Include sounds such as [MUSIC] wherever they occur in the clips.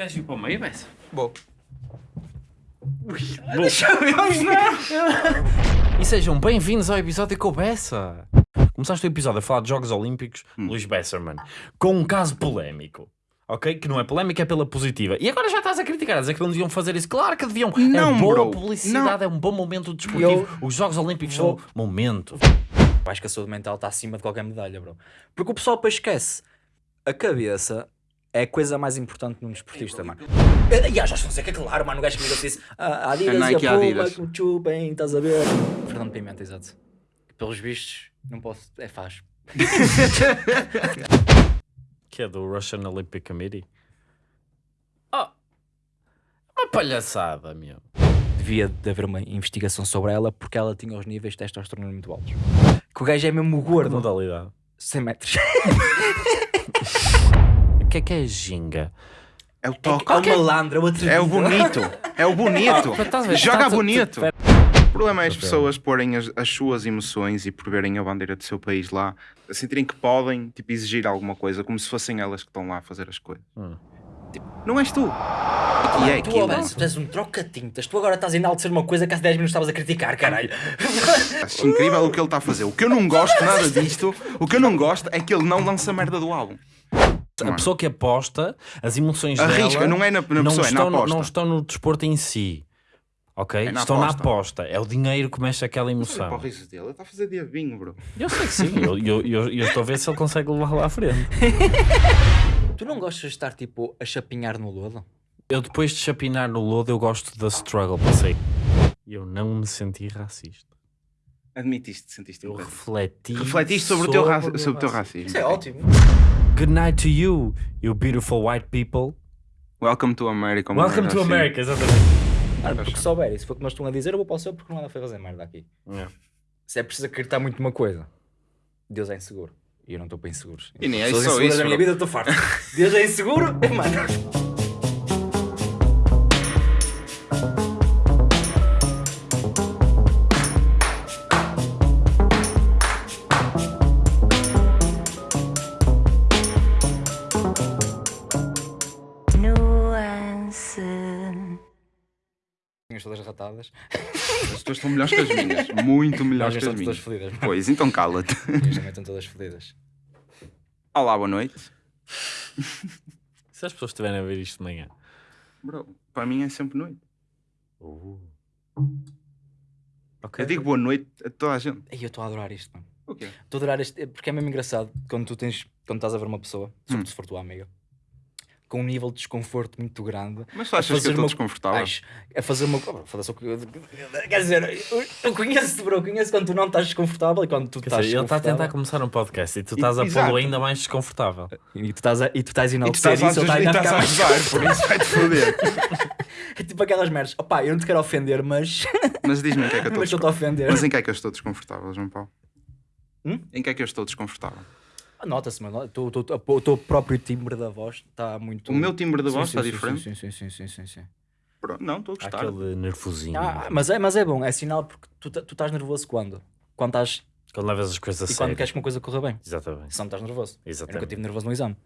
Queres ir para o meio, Bessa? Bom. E sejam bem-vindos ao episódio com o Bessa. Começaste o episódio a falar de Jogos Olímpicos, Luís Besserman, com um caso polémico. Ok? Que não é polémico, é pela positiva. E agora já estás a criticar, a dizer que não deviam fazer isso. Claro que deviam. é Não, boa bro. publicidade, é um bom momento desportivo. Eu Os Jogos Olímpicos vou- são momento. Eu Acho que a saúde mental está acima de qualquer medalha, bro. Porque o pessoal depois esquece. A cabeça é a coisa mais importante num desportista, mano. E a Jorge Fonseca, claro, mano, o gajo que me disse. A Adidas A Nike e a Puma, que me chupem, estás a ver? Fernando Pimenta, exato. Pelos vistos, não posso. É faz. [LAUGHS] Que é do Russian Olympic Committee. Oh, uma palhaçada, meu. Devia de haver uma investigação sobre ela porque ela tinha os níveis de testosterona muito altos. Que o gajo é mesmo gordo. Modalidade. 100 metros. [LAUGHS] O que é que é ginga? É o toque. É o malandro, o atrevido. É o bonito. É o bonito. Ah? Joga bonito. O problema é as Ok. pessoas porem as, as suas emoções e por verem a bandeira do seu país lá, a sentirem que podem tipo, exigir alguma coisa, como se fossem elas que estão lá a fazer as coisas. Hum. Tipo, não és tu. E é Tu, aquilo. Alonso, tu és um troca-tintas. Tu agora estás a enaltecer uma coisa que há 10 minutos estavas a criticar, caralho. [LAUGHS] Acho incrível o que ele está a fazer. O que eu não gosto nada disto, o que eu não gosto é que ele não lança merda do álbum. A pessoa que aposta, as emoções Arrisca, dela não é na, na não, pessoa, é na estão, no- aposta. não estão no desporto em si. Ok? É na estão na aposta. aposta. É o dinheiro que mexe aquela emoção. para o riso dele, ele está a fazer diabinho, bro. Eu sei que sim. eu, eu, eu, eu estou a ver se ele consegue levar lá à frente. [LAUGHS] Tu não gostas de estar tipo a chapinhar no lodo? Eu depois de chapinar no lodo, eu gosto da struggle. Pensei, eu não me senti racista. Admitiste, sentiste Eu um refleti. Refletiste sobre, o teu, ra- sobre sobre o teu racismo. Isso é ótimo. Good night to you, you beautiful white people. Welcome to America. Welcome to assim. America, exatamente. Ah, porque se souber, se for como eles estão a dizer, eu vou para o céu porque não nada foi fazer merda aqui. Se é preciso acreditar muito numa coisa, Deus é inseguro. E eu não estou para inseguros. E nem é só isso, da minha vida, eu estou farto. Deus é inseguro, [LAUGHS] mano. As tuas estão melhores que as minhas. Muito melhores que as minhas. todas fodidas. Pois, então cala-te. Eles também estão todas fodidas. Olá, boa noite. Se as pessoas estiverem a ver isto de manhã. Bro, para mim é sempre noite. Ok. Eu digo boa noite a toda a gente. Ei, eu estou a adorar isto, mano. O quê? Estou a adorar este, porque é mesmo engraçado quando tu tens, quando estás a ver uma pessoa, sobretudo se for tua amiga, com um nível de desconforto muito grande, Mas tu achas que eu estou uma- desconfortável? Acho, a fazer uma. eu- Quer dizer, eu, eu conheço-te, bro, eu conheço quando tu não estás desconfortável e quando tu Quer estás dizer, ele está a tentar começar um podcast e tu estás a pô-lo ainda mais desconfortável. E tu estás a, e tu estás a E tu enaltecer estás a, isso, ele está ainda a ficar mais. por isso vai-te foder. [LAUGHS] É tipo aquelas merdas. Opá, eu não te quero ofender, mas. [LAUGHS] Mas diz-me em que é que eu estou. Mas em que é que eu estou desconfortável, João Paulo? Hum? Em que é que eu estou desconfortável? Nota-se, mano. O teu- teu- O teu próprio timbre da voz está muito. O meu timbre Sim, voz está diferente? Sim, sim, sim, sim, sim, sim. Pronto, Não, estou a gostar. aquele nervosinho. Ah, mas, é, mas é bom, é sinal porque tu, ta- tu estás nervoso quando? Quando estás. Quando levas as coisas a E quando sério. queres que uma coisa corra bem. Exatamente. Se não estás nervoso. Eu nunca Exatamente. estive nervoso no exame.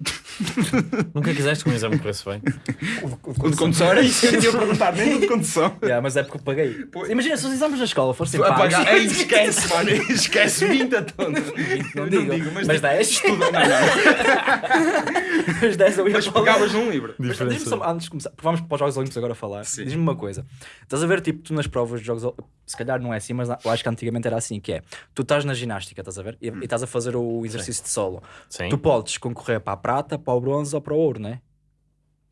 [LAUGHS] Nunca quiseste que um exame corresse bem? O de condução era isso que eu ia perguntar, nem o de condução. [LAUGHS] Yeah, mas é porque eu paguei. Pois. Imagina se os exames da escola fossem pagos. Ei, esquece, mano. [LAUGHS] Esquece 20 a tonta. Não Eu digo, mas, mas tipo, 10. estuda- não, não. Mas 10 eu ia Mas pegavas num livro. Mas só, antes de começar, porque vamos para os Jogos Olímpicos agora falar. Sim. Diz-me uma coisa. Estás a ver, tipo, tu nas provas de Jogos Olímpicos, se calhar não é assim, mas eu acho que antigamente era assim, que é, tu estás na ginástica, estás a ver? E, e estás a fazer o exercício de solo. Sim. Tu podes concorrer para a prata, para o bronze ou para o ouro, não é?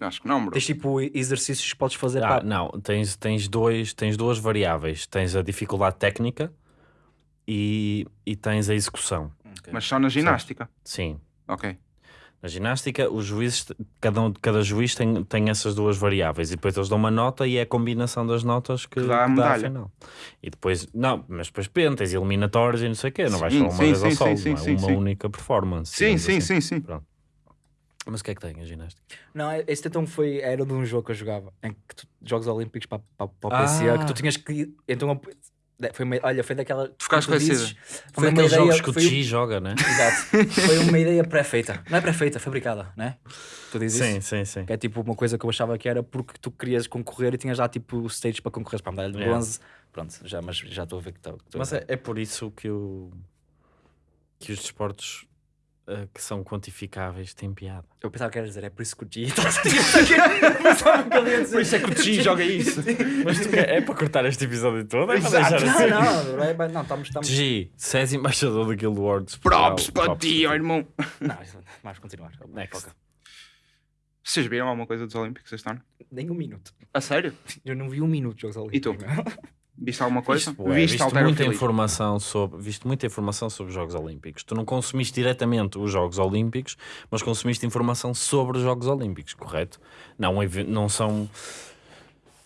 Acho que não, bro. Tens tipo exercícios que podes fazer Ah, para... não, tens, tens, dois, tens duas variáveis. Tens a dificuldade técnica e, e tens a execução. Mas só na ginástica. Sim. Ok. Na ginástica, os juízes, cada, um, cada juiz tem, tem essas duas variáveis e depois eles dão uma nota e é a combinação das notas que, Que dá a que dá a medalha. final. E depois, não, mas depois depende, tens eliminatórios e não sei o quê, não vais Sim, falar uma sim, vez ao sim, solo, sim, não é sim, uma sim. única performance. Sim, sim, assim. sim, sim. Pronto. Mas o que é que tem a ginástica? Não, esse então foi, era de um jogo que eu jogava, em que tu, Jogos Olímpicos para, para, para o Ah. PCA, que tu tinhas que... Então eu- foi uma- olha, foi daquela. Tu ficaste conhecida. Foi aqueles jogos que o Chi joga, né? [LAUGHS] Exato. Foi uma ideia pré-feita. Não é pré-feita, fabricada, né? Tu dizes Sim, isso? sim, sim. Que é tipo uma coisa que eu achava que era porque tu querias concorrer e tinhas já tipo stages para concorrer para a medalha de Yeah. bronze. Pronto, já, mas já estou a ver que estou. Mas é, é por isso que, o, que os desportos eh, que são quantificáveis têm piada. Eu pensava que era dizer, é por isso que o G. [LAUGHS] Por isso é que o Chi joga isso. Mas tu quer- é para cortar este episódio todo? É para deixar Não, assim? não, não, é- não, estamos. estamos... G, se és embaixador do Guild Wars. Props para ti, ó irmão. Não, vamos continuar. Next. Foca. Vocês viram alguma coisa dos Olímpicos este ano? Nem um minuto. A sério? Eu não vi um minuto de Jogos Olímpicos. tu? Viste alguma coisa? Viste, bué, Viste viste muita informação sobre, viste muita informação sobre os Jogos Olímpicos. Tu não consumiste diretamente os Jogos Olímpicos, mas consumiste informação sobre os Jogos Olímpicos, correto? Não, não são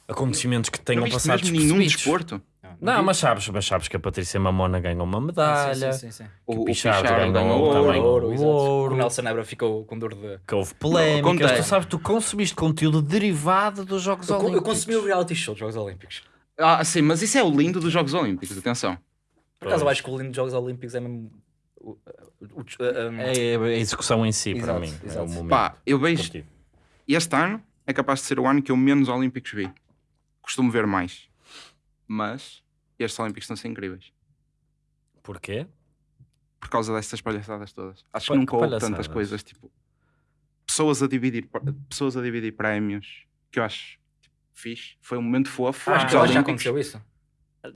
acontecimentos que Não tenham passado mesmo nenhum desporto? Não, vi. mas sabes, mas sabes que a Patrícia Mamona ganhou uma medalha, Sim, sim, sim, sim. que o, O, Pichardo ganhou ganhou também ouro. ouro, O Nelson Nebra ficou com dor de. que houve polémicas. Tu sabes, tu consumiste conteúdo derivado dos Jogos Eu, Olímpicos. eu consumi o reality show dos Jogos Olímpicos. Ah, sim, mas isso é o lindo dos Jogos Olímpicos, atenção. Por acaso, eu acho que o lindo dos Jogos Olímpicos é mesmo. o- o- o- um, É a execução em si, para Exato, mim. É exato. o momento. Pá, eu vejo. Este ano é capaz de ser o ano que eu menos Olímpicos vi. Costumo ver mais. Mas estes Olímpicos estão a ser incríveis. Porquê? Por causa destas palhaçadas todas. Acho que nunca houve tantas coisas, tipo... Pessoas a dividir, pessoas a dividir prémios, que eu acho tipo, fixe. Foi um momento fofo. acho Acho que já Olímpicos... aconteceu isso.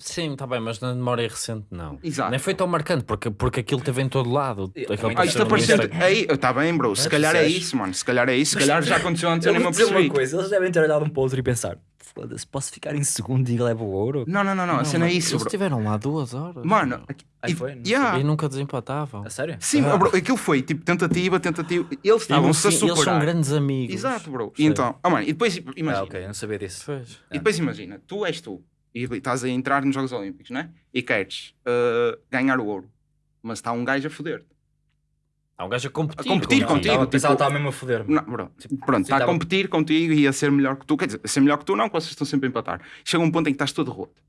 Sim, está bem, mas na memória recente não. Exato. Nem foi tão marcante, porque, porque aquilo teve em todo lado. Ah, isto. Aí, está bem, bro. Se calhar é isso, mano. Se calhar é isso. Se calhar já aconteceu antes, eu nem me uma coisa, eles devem ter olhado um para o outro e pensar: foda-se, posso ficar em segundo e levo o ouro? Não, não, não, não. A cena é isso, Eles bro. estiveram lá duas horas. Mano, aqui- Aí e- foi? Não yeah. E nunca desempatavam. A sério? Sim, Ah. bro, aquilo foi tipo tentativa, tentativa. Eles E estavam-se a fim, eles são superar. grandes amigos. Exato, bro. E então, oh, mano, e depois imagina. Ah, ok, eu não sabia disso. Pois. E depois imagina, tu és tu e estás a entrar nos Jogos Olímpicos, né? E queres uh, ganhar o ouro, mas está um gajo a foder-te. Há um gajo a competir, A competir contigo. contigo. Pensava tipo- estava mesmo a foder-me. Não, bro. Pronto, está a tava- competir contigo e a ser melhor que tu. Quer dizer, a ser melhor que tu não, que vocês estão sempre a empatar. Chega um ponto em que estás todo roto.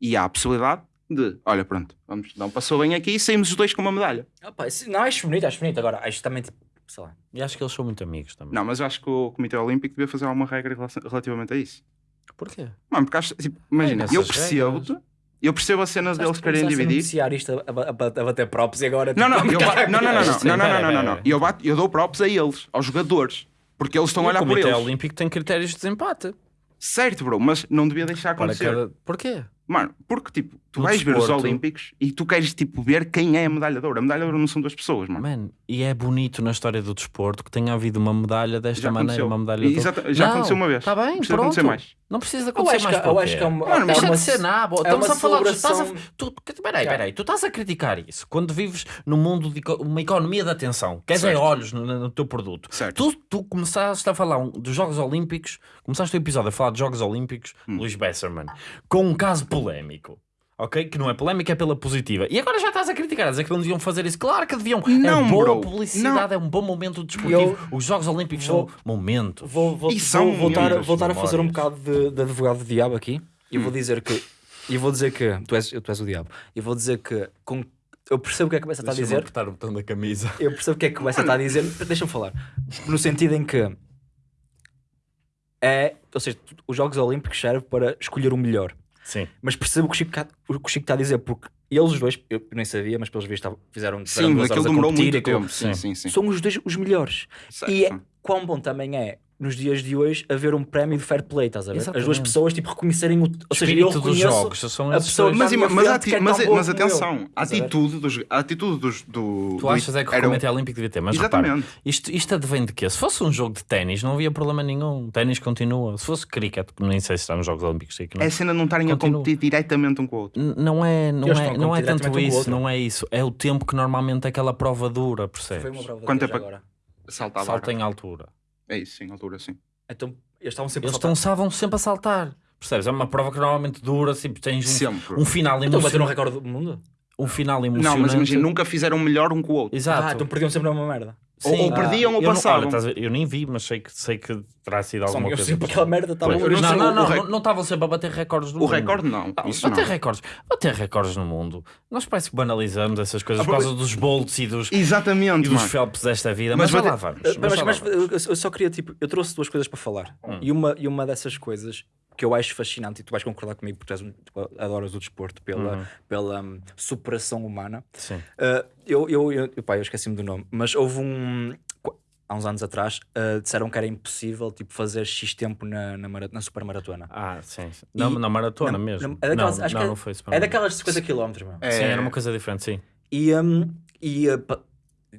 E há a possibilidade de, olha, pronto, vamos dar um passou bem aqui e saímos os dois com uma medalha. Isso- não, acho bonito, acho bonito. Agora, acho também, tipo, sei lá. E acho que eles são muito amigos também. Não, mas eu acho que o Comitê Olímpico devia fazer alguma regra relativamente a isso. Porquê? Mano, porque acho, tipo, imagina, nessas eu percebo-te, eu percebo a cena deles querem dividir. noticiar isto a, bater props e agora. Não, não, tipo, não, não, não, não, [LAUGHS] Sim, não, não. Eu, bato, eu dou props a eles, aos jogadores, porque eles estão a o olhar por Comitê eles. Olímpico tem critérios de desempate. Certo, bro, mas não devia deixar acontecer. Porquê? Mano, porque tipo, tu No vais ver os desporto- Olímpicos e tu queres tipo ver quem é a medalha de ouro. A medalha de ouro não são duas pessoas, mano. Man, e é bonito na história do desporto que tenha havido uma medalha desta Já maneira, aconteceu. uma medalha de Exata- já Não, aconteceu uma vez. Está bem, Precisa pronto. acontecer mais. Não precisa acontecer mais que, eu acho que é uma. Mano, é Deixa uma- de ser nabo. é Estamos a falar. Estás a, celebração- tu, peraí, peraí. Tu estás a criticar isso quando vives num mundo de uma economia de atenção. Queres é Certo. olhos no, no teu produto. Certo. Tu, tu começaste a falar dos Jogos Olímpicos, começaste o episódio a falar de Jogos Olímpicos, Hum. Luís Besserman, com um caso polémico. Ok? Que não é polémica, é pela positiva. E agora já estás a criticar, a dizer que não deviam fazer isso. Claro que deviam. Não, é boa bro. publicidade, é um bom momento desportivo. Eu Os Jogos Olímpicos vou- são momentos. Vou, vou, E são vou voltar, voltar a fazer um bocado de, de advogado do diabo aqui e Hum. vou dizer que. E vou dizer que. Tu és, tu és o diabo. E vou dizer que. Com, eu percebo o que é que começa a Deixa-me dizer. apertar o botão da camisa. Eu percebo o que é que começa a dizer. Deixa-me falar. No sentido em que. É. Ou seja, os Jogos Olímpicos servem para escolher o melhor. Sim. Mas percebo o que o Chico, está a dizer, porque eles dois, eu nem sabia, mas pelos vistos estavam- fizeram, Sim, duas aquilo horas a demorou competir muito e tempo. Sim, Sim. sim, sim. São os dois os melhores. Certo. E é, quão bom também é, nos dias de hoje, haver um prémio de fair play, estás a ver? As duas Exatamente. pessoas, tipo, reconhecerem o... Ou seja, eu espírito dos jogos. São a pessoa. Mas, mas, ati- é mas, bom mas eu. atenção, a atitude dos, a atitude dos, do. Tu do- achas é que o era um- Comitê Olímpico devia ter, mas repara, Exatamente. isto, isto advém de quê? Se fosse um jogo de ténis, não havia problema nenhum. Ténis continua. Se fosse cricket, que nem sei se está nos Jogos Olímpicos, sei que não. É a cena não estarem a competir diretamente um com o outro. N- Não é, não Eles é, não é tanto um isso, não é isso. É o tempo que normalmente aquela prova dura, percebes? Foi uma prova Quanto é pa- agora. Salta em altura. É isso, sim, altura, sim. Então, eles estavam sempre Eles a saltar. estão estavam sempre a saltar. Percebes? É uma prova que normalmente dura, tipo, tens um, Sempre. um final Então bateram o emocionante. recorde do mundo? Um final emocionante. Não, mas imagina, nunca fizeram melhor um com o outro. Exato. Ah, então perdiam sempre a mesma merda. Ou- ou perdiam ou eu não- passavam. olha, ver, eu nem vi, mas sei que, sei que terá sido Só alguma eu coisa. sempre aquela merda estava. Eu não Não, não, o- não, o rec- não, estavam sempre a bater recordes no O mundo. recorde não. Ah, Isso bater não. recordes, bater recordes no mundo. Nós parece que banalizamos essas coisas por causa dos Bolts e dos, e Exatamente, dos mano. Phelps desta vida, mas, Mas bater- lá vamos. Mas, mas mas eu só queria, tipo, eu trouxe duas coisas para falar. Hum. E, uma, e uma dessas coisas que eu acho fascinante, e tu vais concordar comigo porque tu um- adoras o desporto pela, Uhum. pela hum, superação humana. Sim. Uh, eu, eu, eu, eu, pá, eu esqueci-me do nome, mas houve um. Há uns anos atrás, uh, disseram que era impossível tipo, fazer X tempo na, na, mara- na supermaratona. Ah, sim. sim. Na, E- na maratona Não, mesmo. não, é daquelas, não, acho não, que é- não foi É daquelas 50 km. É. Sim, era uma coisa diferente, sim. E, um, e, uh,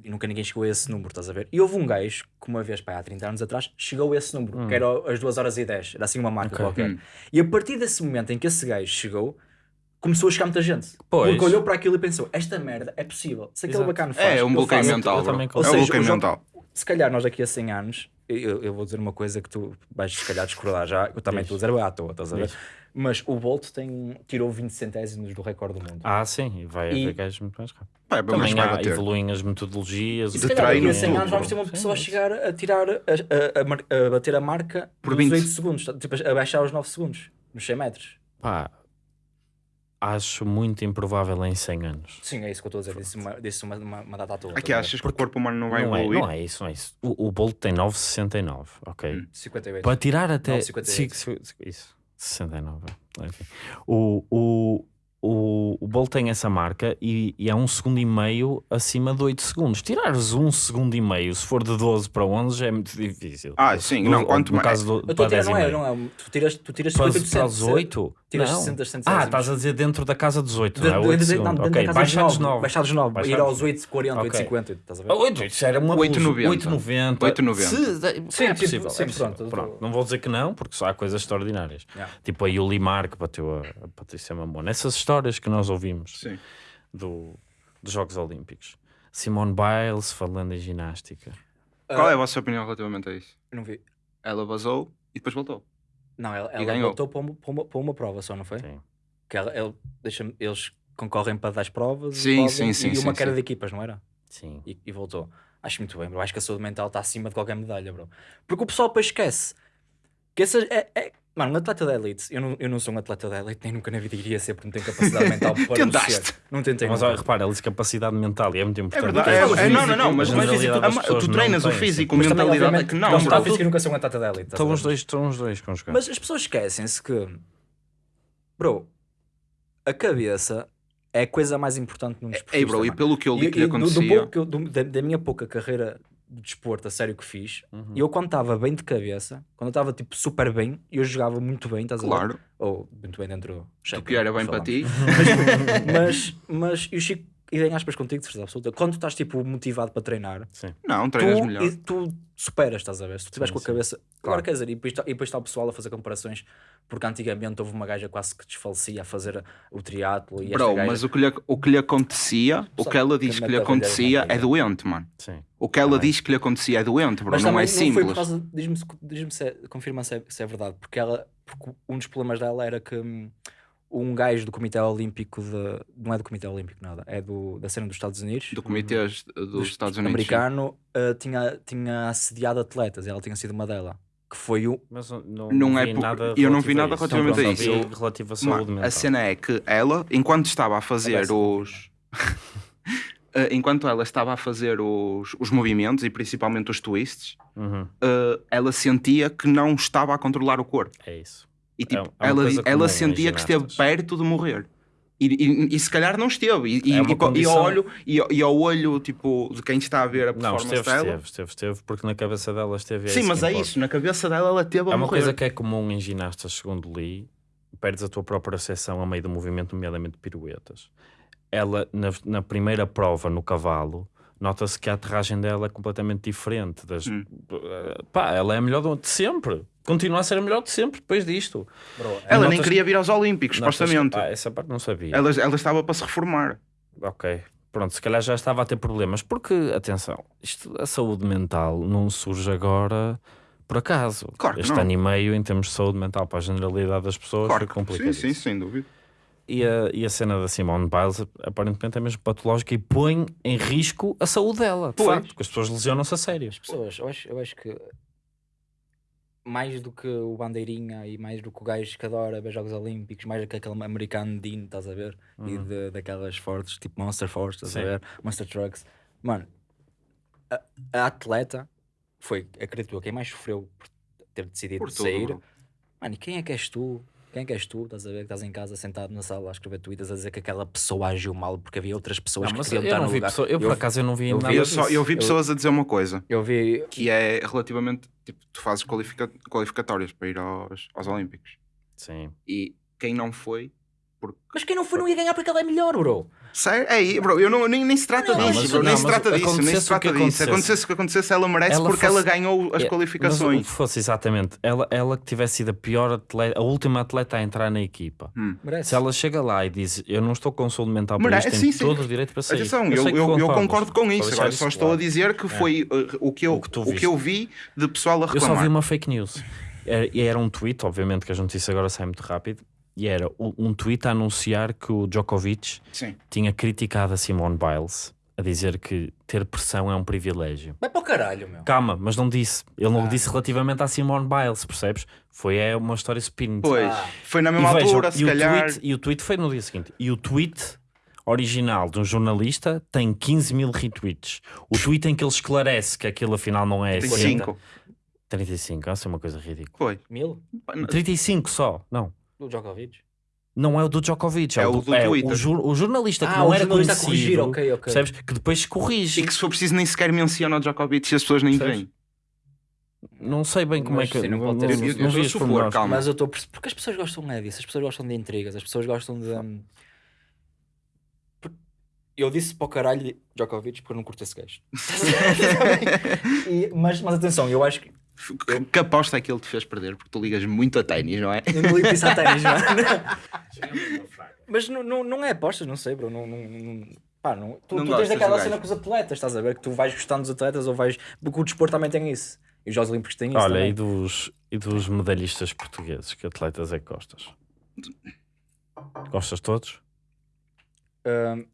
e nunca ninguém chegou a esse número, estás a ver? E houve um gajo que uma vez, pá, há 30 anos atrás, chegou a esse número, que era as 2 horas e 10, era assim uma marca Ok. qualquer. Hum. E a partir desse momento em que esse gajo chegou, começou a chegar muita gente. Pois. Porque olhou para aquilo e pensou: esta merda é possível. Se aquele Exato. bacana faz, É um eu bloqueio faço. mental, eu bro. também É Ou um seja, bloqueio o jogo- mental. Se calhar nós daqui a 100 anos, eu, eu vou dizer uma coisa que tu vais se calhar discordar já, eu também estou a dizer à toa, estás a ver? Mas o Bolt tem, tirou 20 centésimos do recorde do mundo. Ah, sim, e vai E- haver gajos muito mais rápido. Mas Também há, bater. evoluem as metodologias. E se de calhar daqui a treino, 100 tudo, anos vamos ter uma Sim, pessoa a sim. chegar a tirar, a, a- a a bater a marca Por dos 20. 8 segundos, tá? tipo a baixar os 9 segundos, nos 100 metros. Pá, acho muito improvável em 100 anos. Sim, é isso que eu estou a dizer, disse uma, disse uma, uma, uma data à toa. Aqui ver? achas que o corpo humano não vai Não é, evoluir? não é isso, não é isso. O, o Bolt tem 9,69, ok? Hum. 58. Para tirar até. 9,58. Sim, sim, sim, Isso, 69. Enfim. O, o, o, Bolt tem essa marca e, e é um segundo e meio acima de 8 segundos. Tirares um segundo e meio, se for de 12 para 11, é muito difícil. Ah, sim, No- não, quanto no mais. caso do, Eu estou para a tirar, 10 não é, não é, tu tiras, tu tiras Para, 50%. para os 8? Tiras não. 60 centésimos. Ah, estás a dizer dentro da casa dos 8, De- não é? de- 8 de- não, ok, da casa baixar dos dos 9. 9. Baixar dos 9. Baixar Ir dos aos 8,40, Ok. 8,50. Estás a ver? 8, isso era uma 8,90. 8,90. 8,90. Se- Sim, é tipo, possível. sim, é possível. pronto, Pronto, tô- Não vou dizer que não, porque só há coisas extraordinárias. Yeah. Tipo a Yuli Mar que bateu a, a Patrícia Mamona. Essas histórias que nós ouvimos Sim. do, dos Jogos Olímpicos. Simone Biles falando em ginástica. Qual é a vossa opinião relativamente a isso? Não vi. Ela vazou e depois voltou. Não, ela, ela voltou para uma, para, uma, para uma prova só, não foi? Sim. Que ela, ele deixa eles concorrem para 10 provas e Sim, podem- sim, sim, e uma sim, queda sim. de equipas, não era? Sim. E, e voltou. Acho muito bem, bro. Acho que a saúde mental está acima de qualquer medalha, bro. Porque o pessoal depois esquece que essa é, é- Mano, um atleta de elite, eu não, eu não sou um atleta de elite, nem nunca na vida iria ser porque não tenho capacidade mental [LAUGHS] para Tentaste. ser. Não tentei. Mas olha, repara, ele disse capacidade mental e é muito É importante. verdade. Porque É, é, não, não, não, físicos, mas, mas generalidade das tu, tu não treinas o físico, Mas mentalidade é que não. não, está físico nunca sou um atleta de elite. Estão os dois, estão os dois conjugados. Mas as pessoas esquecem-se que, bro, a cabeça é a coisa mais importante num desporto. Ei, bro, e pelo que eu li que lhe do- do acontecia. pouco que eu- do- da, da minha pouca carreira de desporto a sério que fiz, Uhum. eu quando estava bem de cabeça, quando eu estava tipo super bem, eu jogava muito bem, estás a ver? Claro, Ou muito bem dentro do o que era bem para ti. [LAUGHS] [LAUGHS] Mas, mas eu Chico, e em aspas contigo, de certeza absoluta, quando tu estás tipo motivado para treinar, Sim. Não, treinas tu, melhor. e tu superas, estás a ver? Se tu estiveres com a cabeça. Claro, quer dizer, e depois, está- e depois está o pessoal a fazer comparações, porque antigamente houve uma gaja quase que desfalecia a fazer o triatlo e Bro, gaja- mas o que, lhe, o que lhe acontecia, o Só que ela que diz que mete lhe acontecia é doente, mano. Sim. O que ela Também. diz que lhe acontecia é doente, bro. Mas não também é simples. Diz-me se- diz-me se, confirma se é, se é verdade, porque ela. Porque um dos problemas dela era que hum, um gajo do Comitê Olímpico de. Não é do Comitê Olímpico, nada, é do, da cena dos Estados Unidos. Do comitê dos, dos- Estados Unidos. americano uh, tinha, tinha assediado atletas e ela tinha sido uma delas. Que foi o. Mas não, Não é vi por- nada eu não vi relativo a nada relativamente a isso. relativo à saúde mental. a cena é que ela, enquanto estava a fazer Conversa os. [LAUGHS] Eh, enquanto ela estava a fazer os, os movimentos e principalmente os twists, Uhum. eh, ela sentia que não estava a controlar o corpo. É isso. E tipo, É- é ela, ela sentia que esteve perto de morrer. E, e- e se calhar não esteve. E, É e e ao olho, e, e ao olho tipo, de quem está a ver a Não, performance esteve, dela. esteve, esteve, esteve, porque na cabeça dela esteve. Sim, isso mas é importa. isso. Na cabeça dela ela teve a É uma morrer. coisa que é comum em ginastas, segundo li, perdes a tua própria percepção a meio do movimento, nomeadamente piruetas. Ela, na, na primeira prova no cavalo, nota-se que a aterragem dela é completamente diferente. Das, Hum. Pá, ela é a melhor de sempre. Continua a ser a melhor de sempre depois disto. Ela nem notas- queria vir aos Olímpicos, Notas- supostamente. Ah, essa parte não sabia. Ela, ela estava para se reformar. Ok. Pronto, se calhar já estava a ter problemas. Porque, atenção, isto, a saúde mental não surge agora por acaso. Claro que este não. ano e meio, em termos de saúde mental para a generalidade das pessoas, Claro foi complicado. sim, sim, sem dúvida. E a, e a cena da Simone Biles aparentemente é mesmo patológica e põe em risco a saúde dela, de Pois. facto, porque as pessoas lesionam-se a sério. As pessoas, eu acho, eu acho que mais do que o bandeirinha e mais do que o gajo que adora ver Jogos Olímpicos, mais do que aquele americano Dean, estás a ver? E de, daquelas fortes, tipo Monster Force, estás a Sim. ver? Monster Trucks. Mano, a, a atleta foi, acredito eu, quem mais sofreu por ter decidido Por tudo, sair. Mano, e quem é que és tu? Quem é que és tu? Estás a ver que estás em casa sentado na sala a escrever tweets a dizer que aquela pessoa agiu mal porque havia outras pessoas Não, que queriam eu estar não no vi lugar. pessoa- eu, por acaso eu não vi eu nada vi- Eu, disso. só, eu vi Eu- pessoas a dizer uma coisa, Eu vi. que é relativamente, tipo, tu fazes qualifica- qualificatórias para ir aos, aos Olímpicos. Sim. E quem não foi, porque... Mas quem não foi não ia ganhar porque ele é melhor, bro. Sério? É aí, bro, eu não, nem, nem se trata Não, disso, mas- bro, nem se mas trata disso, nem se trata disso. acontecesse. Acontecesse o que acontecesse, ela merece Ela porque fosse- ela ganhou as É, Mas qualificações. que fosse exatamente, ela, ela que tivesse sido a pior atleta, a última atleta a entrar na equipa. Merece. Se ela chega lá e diz eu não estou com saúde mental para Merece, isto, tem sim, sim. todo o direito para sair. Atenção, eu, eu, eu concordas, concordo com isso. Agora só estou claro. a dizer que foi uh, o, que eu, O que o que eu vi de pessoal a Eu reclamar. só vi uma fake news. Era, e era um tweet, obviamente que as notícias agora saem muito rápido, e era um, tweet a anunciar que o Djokovic Sim. tinha criticado a Simone Biles, a dizer que ter pressão é um privilégio. Vai para o caralho, meu. Calma, mas não disse. Ele não Ah. disse relativamente à Simone Biles, percebes? Foi é uma história spin. Pois, Ah. foi na E, mesma vejam, altura, se e, o calhar. tweet, e o tweet foi no dia seguinte. E o tweet original de um jornalista tem 15 mil retweets. O tweet em que ele esclarece que aquilo afinal não é Tem assim. cinco. 35, essa é uma coisa ridícula. Foi. Mil? 35 só, não. Do Djokovic? Não é o do Djokovic, é, É o do, do é Twitter. o, jur- o jornalista que Ah, não o era jornalista a conhecido, corrigir, ok, ok. percebes? Que depois corrige. E que se for preciso nem sequer menciona o Djokovic e as pessoas nem veem. Não sei bem como Mas é que. sim, não não, pode ter não, sido. não Eu- eu calma. Mas eu estou. Porque as pessoas gostam é disso, as pessoas gostam de intrigas, as pessoas gostam de. por- Eu disse para o caralho Djokovic porque eu não curto esse gajo. [LAUGHS] [LAUGHS] E- mas, mas atenção, eu acho que. Que, que aposta é que ele te fez perder? Porque tu ligas muito a ténis, não é? Eu não ligo isso a ténis, mano. [LAUGHS] Mas não, não, não é apostas, não sei, bro. Não, não, não- pá, não, tu, Não tu tens aquela cena com os atletas, estás a ver? Que tu vais gostando dos atletas ou vais. Porque o desporto também tem isso. E os Jogos Olímpicos têm isso. Olha, também. e dos, e dos medalhistas portugueses, que atletas é que gostas? Gostas todos? Hum,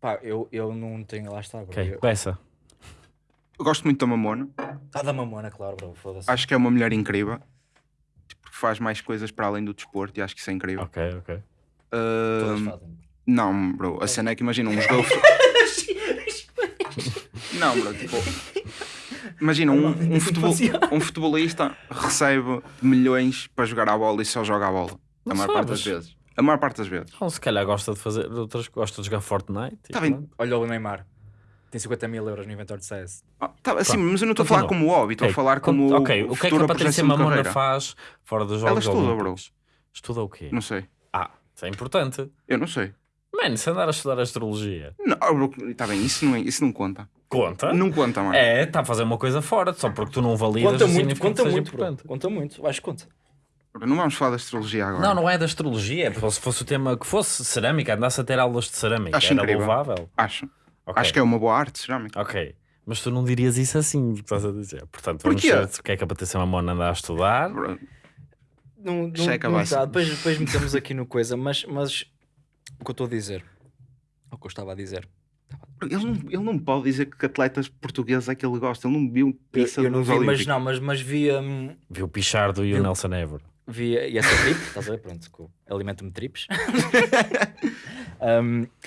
pá, eu, eu não tenho. Lá está, bro. Ok, Eu- peça. Eu gosto muito da Mamona. Ah, da mamona, claro, bro. Foda-se. Acho que é uma mulher incrível. Tipo, faz mais coisas para além do desporto e acho que isso é incrível. Ok, ok. Todas Ahm, fazem. não, bro. A cena é que imagina um jogador. [LAUGHS] não, bro. Tipo, imagina um, um, futebol- um futebolista recebe milhões para jogar a bola e só joga a bola. A Não maior parte das sabes. vezes. A maior parte das vezes. Então, se calhar gosta de fazer outras, gosta de jogar Fortnite. Tá bem. Olha o Neymar. Tem 50 mil euros no inventário de CS. Ah, tá, assim, Pronto. mas eu não estou a falar como hobby, estou a Ok, falar como Ok, o que é que a Patrícia Mamona faz fora dos Ela Jogos estuda, bro. Estuda o quê? Não sei. Ah, isso é importante. Eu não sei. Mano, se andar a estudar astrologia, Não, está bem, isso não, é- isso não conta. conta? Não conta, mano. É, está a fazer uma coisa fora, só porque tu não validas Conta muito, conta muito, importante. Conta muito. Acho que conta. Não vamos falar da astrologia agora. Não, não é da astrologia, é porque se fosse o tema que fosse cerâmica, andasse a ter aulas de cerâmica, Acho era incrível. louvável. Acho. Ok. Acho que é uma boa arte, cerâmica. Ok, mas tu não dirias isso assim, o que estás a dizer. Portanto, vamos Porquê? ver o que é que a Patrícia Mamona anda a estudar. Não, não, Checa, não dá. Depois, depois metemos aqui no coisa, mas, mas o que eu estou a dizer, o que eu estava a dizer, Ele não, ele não pode dizer que atletas portugueses é que ele gosta. Ele não viu eu, pizza eu não nos vi, mas não, mas, mas via, hum, Viu o Pichardo e o Viu? Nelson Évora. via, e essa trip, estás a ver? Pronto, eu alimento-me trips. Hum, [LAUGHS]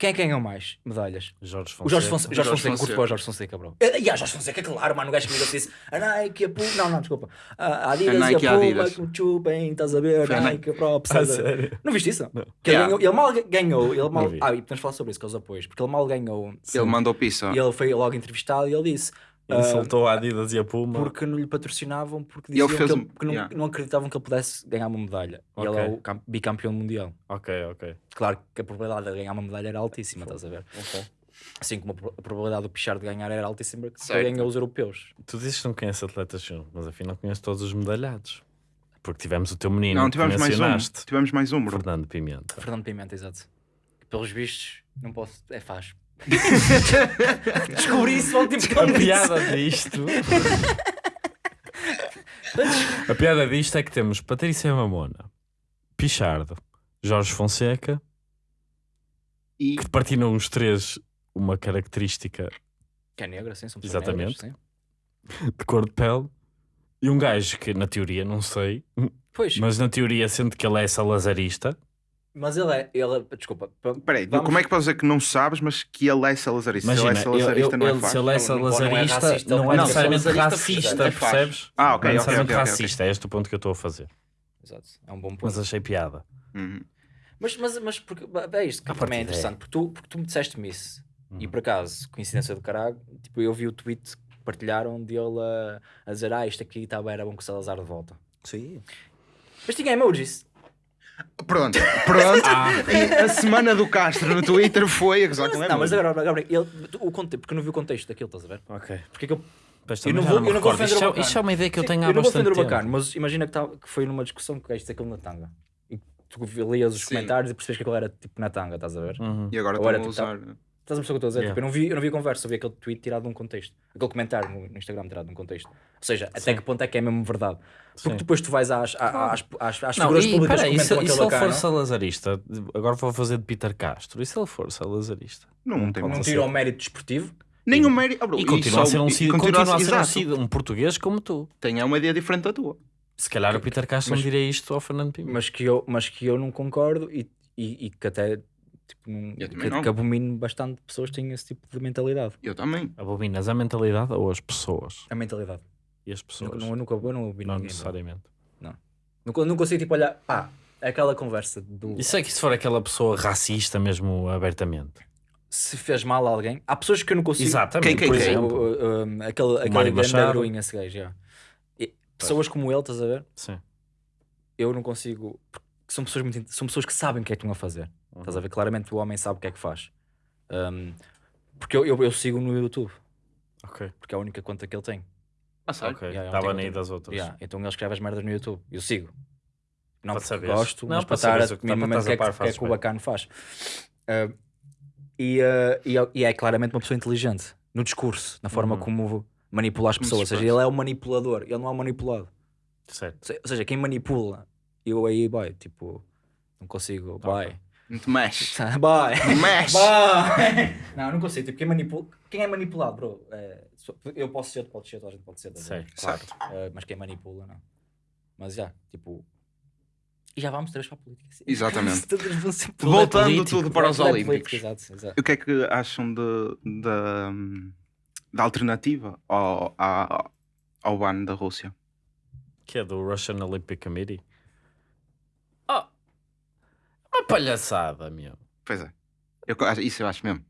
quem é que ganhou mais medalhas? Jorge Fonseca. O Jorge Fonseca, Jorge Jorge Fonseca, curto Fonseca. para o Jorge Fonseca, bro. E, a Jorge Fonseca, claro, mano, o gajo que me disse a Nike, a Puma, não, não, desculpa, a Adidas A Nike e a Puma, Adidas. que me chupem, estás a ver, a Nike. A Props, [LAUGHS] Ah? Não viste isso? Não. Que ele, Yeah. ganhou, ele mal ganhou, ele mal, ah, e podemos falar sobre isso, que é os apoios, porque ele mal ganhou, Ele mandou pizza. e ele foi logo entrevistado e ele disse, Ele ah, soltou a Adidas e a Puma. porque não lhe patrocinavam, porque diziam que, ele- um- que não, yeah. não acreditavam que ele pudesse ganhar uma medalha. E ele é o cam- bicampeão mundial. Ok, ok. Claro que a probabilidade de ganhar uma medalha era altíssima, estás a ver? Assim como a pro- a probabilidade do Pichar de ganhar era altíssima, porque Certo. ele ganhou os europeus. Tu dizes que não conheces atletas mas afinal conheces todos os medalhados. Porque tivemos o teu menino Não, que tivemos mais um. Tivemos mais um, bro. Fernando Pimenta. Fernando Pimenta, exato. Pelos vistos, não posso. É faz. [LAUGHS] Descobri isso ontem porque A piada disto. a piada disto é que temos Patrícia Mamona, Pichardo, Jorge Fonseca, E que partilham os três uma característica Que é negra, sim, são pessoas Exatamente. negras, sim. de cor de pele. E um gajo que, na teoria, não sei, Pois, mas, mas na teoria, sendo que ele é salazarista, ele é. Ele, desculpa. pa- peraí, vamos- como é que podes dizer que não sabes, mas que ele é salazarista? imagina, se ele é salazarista, eu- não é ele- fácil. se ele é é salazarista, racista, não é necessariamente salazarista, racista, é percebes? Ah, ok, não é necessariamente ok, ok, ok. racista, é este o ponto que eu estou a fazer. Exato, é um bom ponto. Mas achei piada. Uhum. Mas, mas, mas porque, é isto que À também é é. interessante, porque tu, porque tu me disseste-me isso, e Uhum. por acaso, coincidência do caralho, tipo, eu vi o tweet que partilharam dele a, a dizer, ah, isto aqui estava, era bom que o Salazar de volta. Sim. Mas tinha emojis. Pronto, pronto. E a semana do Castro no Twitter foi a gozar com Não, mas agora, agora ele, o contexto, porque eu não vi o contexto daquilo, estás a ver? Ok. Porque é que eu, Pois Eu não vou- me eu não vou recordo. defender Isto o é-. Isto é uma ideia que eu Sim, tenho há eu não vou bastante defender o tempo. bacana, mas imagina que, tava- que foi numa discussão que o gajo disse aquilo na tanga. E tu lias os Sim. comentários e percebes que aquilo era tipo na tanga, estás a ver? Uhum. E agora Agora, estão a tipo, usar. Estás a perceber o que eu estou a dizer? Yeah. Tipo, eu, não vi, eu não vi a conversa, eu vi aquele tweet tirado de um contexto. Aquele comentário no, no Instagram tirado de um contexto. Ou seja, até Sim. que ponto é que é mesmo verdade. Porque Sim. depois tu vais às, às, às, às Não, figuras e públicas peraí, que e se, comentam e se ele for bacana, salazarista, agora vou fazer de Peter Castro, e se ele for salazarista? Não tem não mal. ser. tira o mérito desportivo. Nem o mérito. E continua a só- ser um, e continua continua a ser um, um português como tu. Tem uma ideia diferente da tua. Se calhar o Peter Castro Mas- não diria isto ao Fernando Pimenta. Mas que eu, mas que eu não concordo e, e, e que até tipo, não, Eu também que, não. que abomino bastante pessoas que têm esse tipo de mentalidade. Eu também. Abominas a mentalidade ou as pessoas? A mentalidade. E as pessoas? Nunca, não, eu nunca, eu não abomino não ninguém. necessariamente. Nunca, não consigo tipo olhar, pá, aquela conversa do Isso é que se for aquela pessoa racista mesmo abertamente. se fez mal a alguém. Há pessoas que eu não consigo. Exatamente, Quem- quem- por quem? exemplo. O- o- um, aquele aquele grande heroína, esse gajo, já. E Pessoas como ele, estás a ver? Sim. Eu não consigo. São pessoas, muito, são pessoas que sabem o que é que estão a fazer. Estás a ver? Claramente o homem sabe o que é que faz. Um, porque eu, eu, eu sigo no YouTube, Ok. porque é a única conta que ele tem. Ah? Ok. Yeah, Estava nem das outras. Yeah, então ele escreve as merdas no YouTube. Eu sigo. Não Para porque saberes. gosto, Não, mas para estar a o que- minimamente o é par, que, o que é que o bacano faz. Uh, e, uh, e, é- e é claramente uma pessoa inteligente no discurso, na forma Uhum. como manipula as pessoas. Ou seja, ele é um manipulador, ele não é um manipulado. Certo. Ou seja, quem manipula, eu aí, boy, tipo, não consigo, boy. Não te mexes. [LAUGHS] Boy. Não mexe. Boy. [LAUGHS] Não, não consigo. Tipo, quem, manipula, quem é manipulado, bro? é, eu posso ser, tu pode ser, toda a gente pode ser. ver? Certo. Claro. Uh, mas quem manipula, não. Mas já, tipo. E já vamos três para a política. sim. Exatamente. [LAUGHS] Tudo é Voltando político. tudo para os é Olímpicos. Exato, exato. O que é que acham de, da, da alternativa ao, à- ao ban da Rússia? Que é do Russian Olympic Committee. Uma palhaçada, meu. Pois é. Eu, isso eu acho mesmo.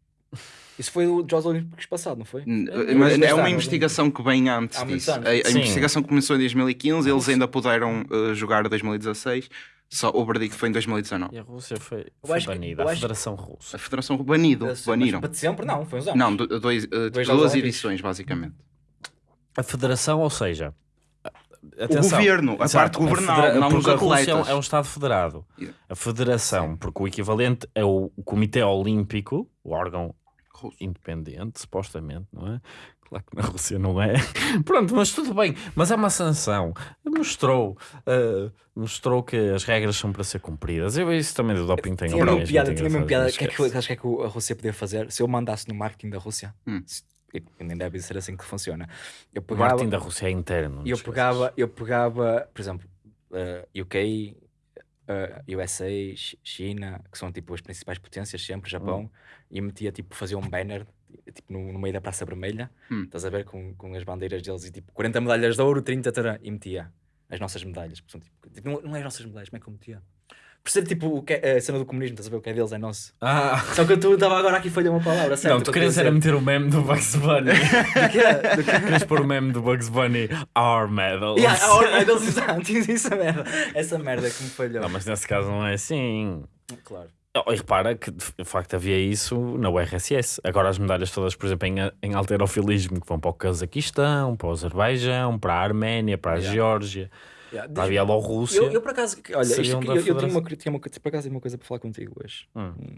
Isso foi o Jogos Olímpicos passado, não foi? N- É, mas é uma ano, investigação que vem antes disso. A, a investigação começou em 2015, eles ainda puderam uh, jogar 2016, só o verdicto foi em 2019. E a Rússia foi, foi acho que- banida. eu A Federação Russa. A Federação banido, Mas baniram. para sempre, não, foi uns anos. Não, do- dois, uh, Dois duas edições, basicamente. A Federação, ou seja... O governo, a parte governal, não os porque a Rússia é um- atletas. é Estado federado. Yeah. A Federação, porque o equivalente é o Comitê Olímpico, o órgão Russo. independente, supostamente, não é? Claro que na Rússia não é. [LAUGHS] Pronto, mas tudo bem. Mas é uma sanção. Mostrou, ah, mostrou que as regras são para ser cumpridas. Eu isso também do doping tem opiniões piada, tinha engraçadas, piada. O que é que, acho que é que a Rússia podia fazer se eu mandasse no marketing da Rússia? Hum. E nem deve ser assim que funciona. Eu O pegava, marketing da Rússia é interno. eu pegava, eu pegava, por exemplo, eh, UK, eh, USA, Chi- China, que são tipo as principais potências sempre, Japão, Hum. e metia tipo fazer um banner tipo no, no meio da Praça Vermelha, Hum. estás a ver com, com as bandeiras deles e tipo 40 medalhas de ouro, 30 tará, e metia as nossas medalhas. porque são, tipo, tipo, não, não é as nossas medalhas, como é que eu metia? Ser tipo o que é, a cena do comunismo, estás a ver o que é deles é nosso. Ah, Só que eu tu estava agora aqui falhei uma palavra, certo? não, tu querias era meter o meme do Bugs Bunny. [LAUGHS] Do quê? Do quê? querias pôr o meme do Bugs Bunny, Our Medals. Yeah, a ordem deles, exato, essa merda. Essa merda que me falhou. Não, mas nesse caso não é assim. Claro. Oh, e repara que de facto havia isso na URSS. Agora as medalhas todas, por exemplo, em, em alterofilismo, que vão para o Cazaquistão, para o Azerbaijão, para a Arménia, para a Yeah. Geórgia, Yeah, para a Bielorrússia. eu, eu por acaso, olha, isto eu, eu tenho uma, tinha uma, por acaso uma coisa para falar contigo hoje. Hum. Hum,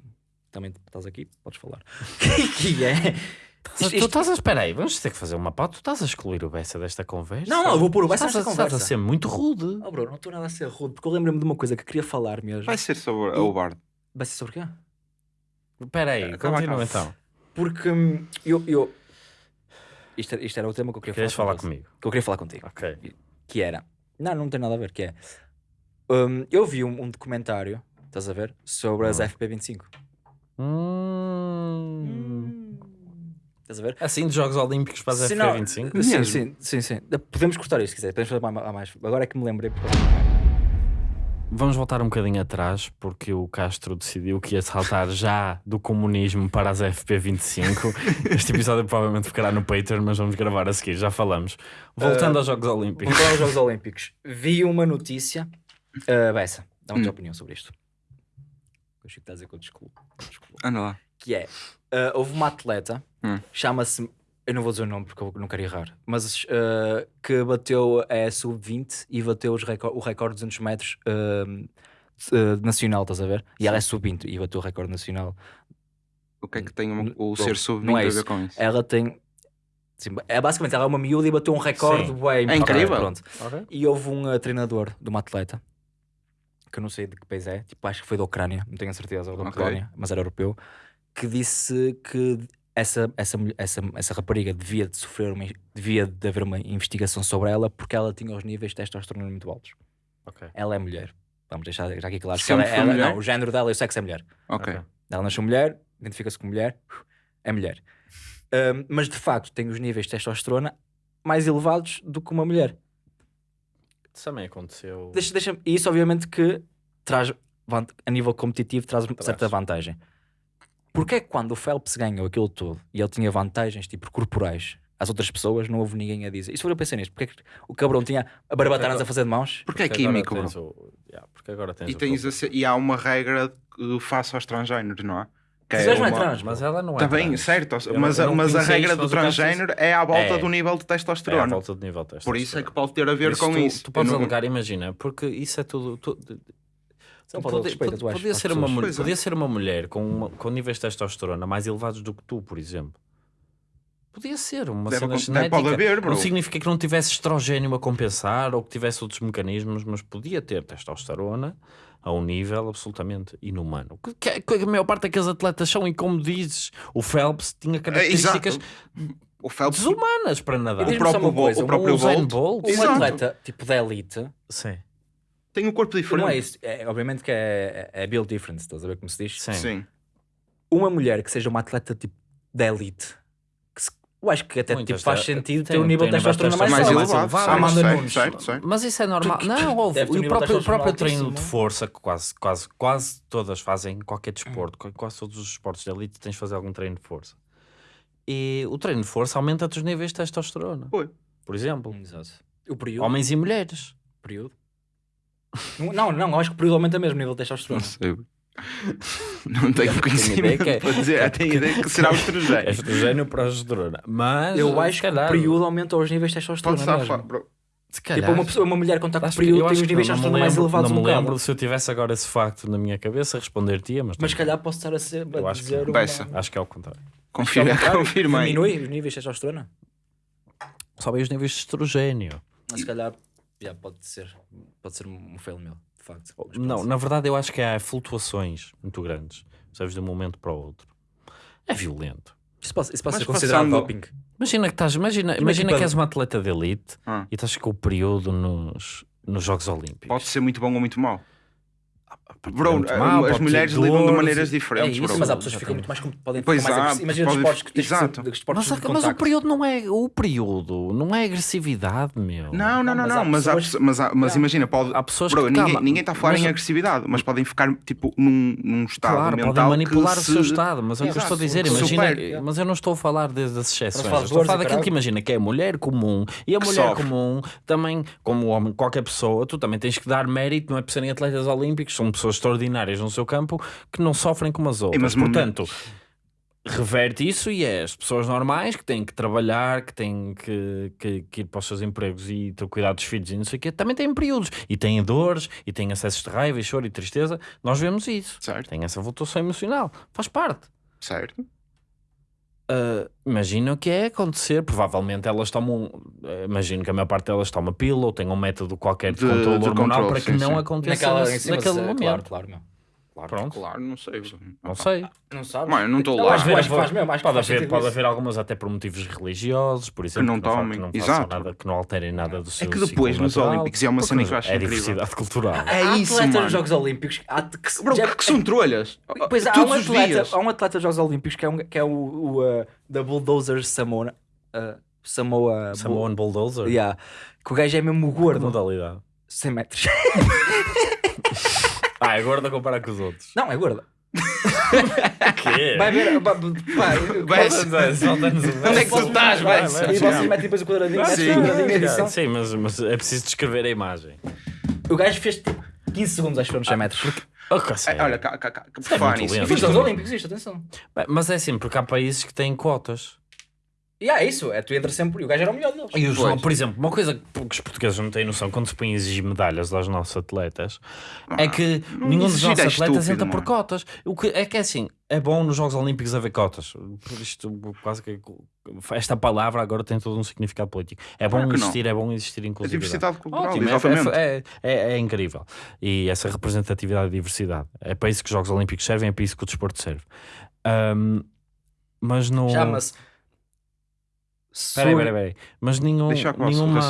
Também estás aqui, podes falar. [LAUGHS] que é, Tu Isto- isto- estás a esperar aí, vamos ter que fazer uma pauta. Tu estás a excluir o Bessa desta conversa? Não, não, eu vou pôr o Bessa Estás a- nesta Estás a conversa. ser muito rude. Oh, bro, não estou nada a ser rude, porque eu lembro-me de uma coisa que queria falar mesmo. Vai ser sobre o Bard. Vai ser sobre quê? Espera aí, continua então. Porque hum, eu. eu... Isto, era- isto era o tema que eu queria Queres falar falar contigo. comigo? Que eu queria falar contigo. Ok. Que era. Não, não tem nada a ver. Que é. hum, eu vi um, um documentário, estás a ver? Sobre as Hum. FP25. Hum. Estás a ver? Assim de Jogos Olímpicos para as Se não- FP25? Sim, sim, sim, sim. Podemos cortar isto se quiser. Podemos fazer mais- mais. Agora é que me lembrei. porque- Vamos voltar um bocadinho atrás, porque o Castro decidiu que ia saltar [LAUGHS] já do comunismo para as FP25. [LAUGHS] Este episódio provavelmente ficará no Patreon, mas vamos gravar a seguir, já falamos. Voltando aos Jogos Olímpicos. Vamos aos Jogos Olímpicos. Vi uma notícia. Uh, Bessa, dá uma tua Hum. opinião sobre isto. Eu acho que está a dizer que eu descolo. Anda lá. Que é: uh, houve uma atleta, Hum. chama-se. Eu não vou dizer o nome porque eu não quero errar, mas uh, que bateu a sub-20 e bateu os recor- o recorde de 200 metros uh, uh, nacional, estás a ver? E ela é sub-20 e bateu o recorde nacional. O que é que tem o, o Bom, ser sub não é a ver com isso? Ela tem. sim, é basicamente ela é uma miúda e bateu um recorde bué É incrível. Pronto. E houve um uh, treinador de uma atleta, que eu não sei de que país é, tipo, acho que foi da Ucrânia, não tenho a certeza, ou da Ok. Polónia, mas era europeu, que disse que essa, essa, essa, essa rapariga devia de sofrer uma, devia de haver uma investigação sobre ela porque ela tinha os níveis de testosterona muito altos. Ok. Ela é mulher. Vamos deixar já aqui claro. ela, foi ela-? Não, o género dela e o sexo é mulher. Ok. Ok. Ela nasceu mulher, identifica-se como mulher, é mulher. Ahm, mas de facto tem os níveis de testosterona mais elevados do que uma mulher. Isso também aconteceu. Deixa, deixa, e isso obviamente que traz, a nível competitivo, traz uma Traz. certa vantagem. Porquê é que quando o Phelps ganhou aquilo tudo e ele tinha vantagens tipo corporais às outras pessoas, não houve ninguém a dizer. Isso foi eu pensei nisto. Porque é que o cabrão tinha a barbatanas a fazer de mãos? Porque é Porque agora químico, tens bro. o- yeah, porque agora tens E, tens ser- e há uma regra que face aos transgêneros, não é? Que não é uma- trans, Mas ela não é. Está bem, trans. certo. Eu mas não- a, eu não mas a regra do mas transgênero é à volta É. do nível de É à testosterona. volta do nível de Por isso é testosterona. que pode ter a ver Por com tu, isso. Tu podes não- alegar, imagina, porque isso é tudo. tu- Isso é uma falta de Podia, respeito, tu achas, podia ser uma mulher, é. podia ser uma mulher com, uma- com níveis de testosterona mais elevados do que tu, por exemplo. Podia ser uma Deve cena genética. pode haver, bro. não significa que não tivesse estrogênio a compensar ou que tivesse outros mecanismos, mas podia ter testosterona a um nível absolutamente inumano. Que, que- que a maior parte daqueles atletas são, e como dizes, o Phelps tinha É, características. O Phelps desumanas para nadar. O próprio só uma Bolt- coisa, o próprio Bolt Bolt. Um atleta tipo da elite, Sim, tem um corpo diferente. não é isso. É, obviamente que é, é build difference, estás a ver como se diz? sim. Sim. Uma mulher que seja uma atleta tipo da elite, que se- eu acho que até Muitas tipo, faz te- sentido tem- ter um nível de tem testosterona mais, mais elevado. elevado. Ah, Amanda certo, Nunes. certo, certo. Mas isso é normal. Não, houve. Deve ter E um o nível próprio, o testosterona próprio treino de altíssimo. força, que quase, quase, quase todas fazem, qualquer desporto, qu- quase todos os esportes de elite tens de fazer algum treino de força. E o treino de força aumenta-te os níveis de testosterona. Foi. Por exemplo, Exato. O período. homens e mulheres. período. Não, não, eu acho que o período aumenta mesmo o nível de testosterona. Não sei. Não tenho conhecimento que é- para dizer. Tenho ideia que será o estrangeiro. Estrogênio para a progesterona. Mas Eu acho que o período aumenta os níveis de testosterona mesmo. se Tipo, calhar- uma, pessoa, uma mulher quando está com que- período tem os que níveis de não- não me testosterona mais elevados Não um me lembro bocado. se eu tivesse agora esse facto na minha cabeça, responder-te-ia, mas, Mas se calhar posso estar a, ser, Eu acho que dizer. Bessa. uma... acho que é ao contrário. Confirma, contrário, confirma aí. Diminui os níveis de testosterona. Sobem os níveis de estrogênio. Mas se calhar já, pode ser pode ser um fail meu, de facto. Mas Não, na verdade eu acho que há flutuações muito grandes, sabes, de um momento para o outro. É violento. Isso pode, isso pode ser considerado passando- doping. Imagina que estás, imagina, imagina equipa que és uma atleta de elite Ah. e estás com o período nos, nos Jogos Olímpicos. Pode ser muito bom ou muito mau. Bro, a- mal, as mulheres lidam de maneiras e- diferentes, é bro. isso, Mas há pessoas que ficam muito mais, com- podem Pois ficar mais agressivas. Imagina pode- desportos que exato. esportes Mas, de mas o período não é o período, não é agressividade, meu. Não, não, não, mas não. Mas, há pessoas- pessoas- mas, há- mas Não. imagina, pode. Há pessoas Bro, que ninguém, calma, ninguém está a falar mas- em agressividade, mas podem ficar tipo num, num estado Claro, mental podem manipular que o se- seu estado, mas é o que eu estou a dizer. Imagina, super. mas eu não estou a falar de- das exceções. Estou a falar daquilo que imagina que é a mulher comum e a mulher comum também, como homem, qualquer pessoa, tu também tens que dar mérito, não é por serem atletas olímpicos, são pessoas extraordinárias no seu campo que não sofrem como as outras. mas- Portanto, reverte isso e é as pessoas normais que têm que trabalhar, que têm que, que- que ir para os seus empregos e ter cuidado dos filhos e não sei o quê, também têm períodos e têm dores e têm acessos de raiva e choro e tristeza. Nós vemos isso. Certo, Tem essa flutuação emocional. Faz parte. certo. Ah, imagino que é acontecer. Provavelmente elas tomam. ah, imagino que a maior parte delas toma pílula ou tem um método qualquer de, De- controle de hormonal controle, para que sim, não sim. aconteça Naquela, nesse- naquele momento. Claro, claro, meu. Pronto. Claro, não sei. Não sei. Não sabes? Mano, não estou Não, lá. que faz mesmo. Acho que pode, haver, pode haver algumas até por motivos religiosos, por exemplo, não fa- tomem, que não exato. nada, que não alterem nada do seu que depois nos natural, Olímpicos é uma cena que eu acho é incrível. diversidade cultural. É há isso, atletas mano. nos Jogos Olímpicos há, que, Bro, já- que são trolhas. Pois há Todos um, os atleta, dias. há um atleta dos Jogos Olímpicos que é, um, que é o, o uh, da Bulldozer Samoa. Uh, Samoa. Samoan Bulldozer? Bull- Yeah. Que o gajo é mesmo Que gordo. modalidade? 100 metros. [LAUGHS] Ah, é gordo a comparar com os outros. Não, é gordo. [LAUGHS] quê? Vai ver. Pá, Vai- Onde é que tu estás, vai? E vocês metem depois o quadradinho. metem Sim. o quadradinho de edição. Sim, mas, mas é preciso descrever a imagem. O gajo fez tipo 15 segundos, acho que foram nos 100 metros. Oh, que sério. Olha, cá, cá, cá, por é falar nisso, fiz o- Olímpicos, isto, atenção. Bem, Mas é assim, porque há países que têm cotas. E é isso, é tu entras sempre. E o gajo era o melhor deles. E os, Pois. por exemplo, uma coisa que os portugueses não têm noção quando se põem a exigir medalhas aos nossos atletas é que nenhum dos exigir nossos é atletas estúpido, entra por mano. cotas. O que é que é assim, é bom nos Jogos Olímpicos haver cotas. Por Isto quase que esta palavra agora tem todo um significado político. É bom Claro que não. existir, é bom existir A inclusividade. diversidade cultural, Ótimo, é, exatamente. é, é, é incrível. E essa representatividade e diversidade. É para isso que os Jogos Olímpicos servem, é para isso que o desporto serve. Ahm, mas não. Chama-se. Espera aí, espera aí, espera aí. Mas nenhum, nenhuma,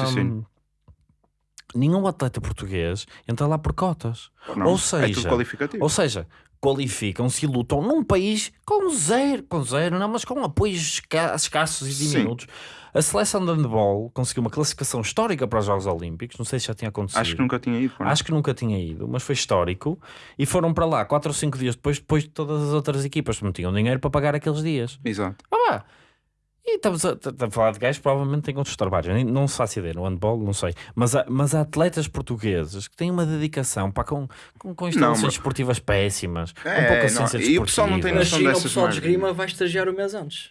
nenhum atleta português entra lá por cotas. Não, ou é seja, qualificativo. Ou seja, qualificam-se e lutam num país com zero, com zero, não, mas com apoios esca- escassos e diminutos. A seleção de handball conseguiu uma classificação histórica para os Jogos Olímpicos, não sei se já tinha acontecido. Acho que nunca tinha ido. mano. Acho que nunca tinha ido, mas foi histórico. E foram para lá 4 ou 5 dias depois, depois de todas as outras equipas que não tinham dinheiro para pagar aqueles dias. Exato. Ah. E estamos a, a falar de gajos que provavelmente têm outros trabalhos. Não se faço ideia, no handball, não sei. Mas há, mas há atletas portugueses que têm uma dedicação pá, com, com, com instalações mas- esportivas péssimas, É, com pouca não, ciência e desportiva. o pessoal não tem Na noção China, o dessas pessoal de esgrima vai estagiar o mês antes.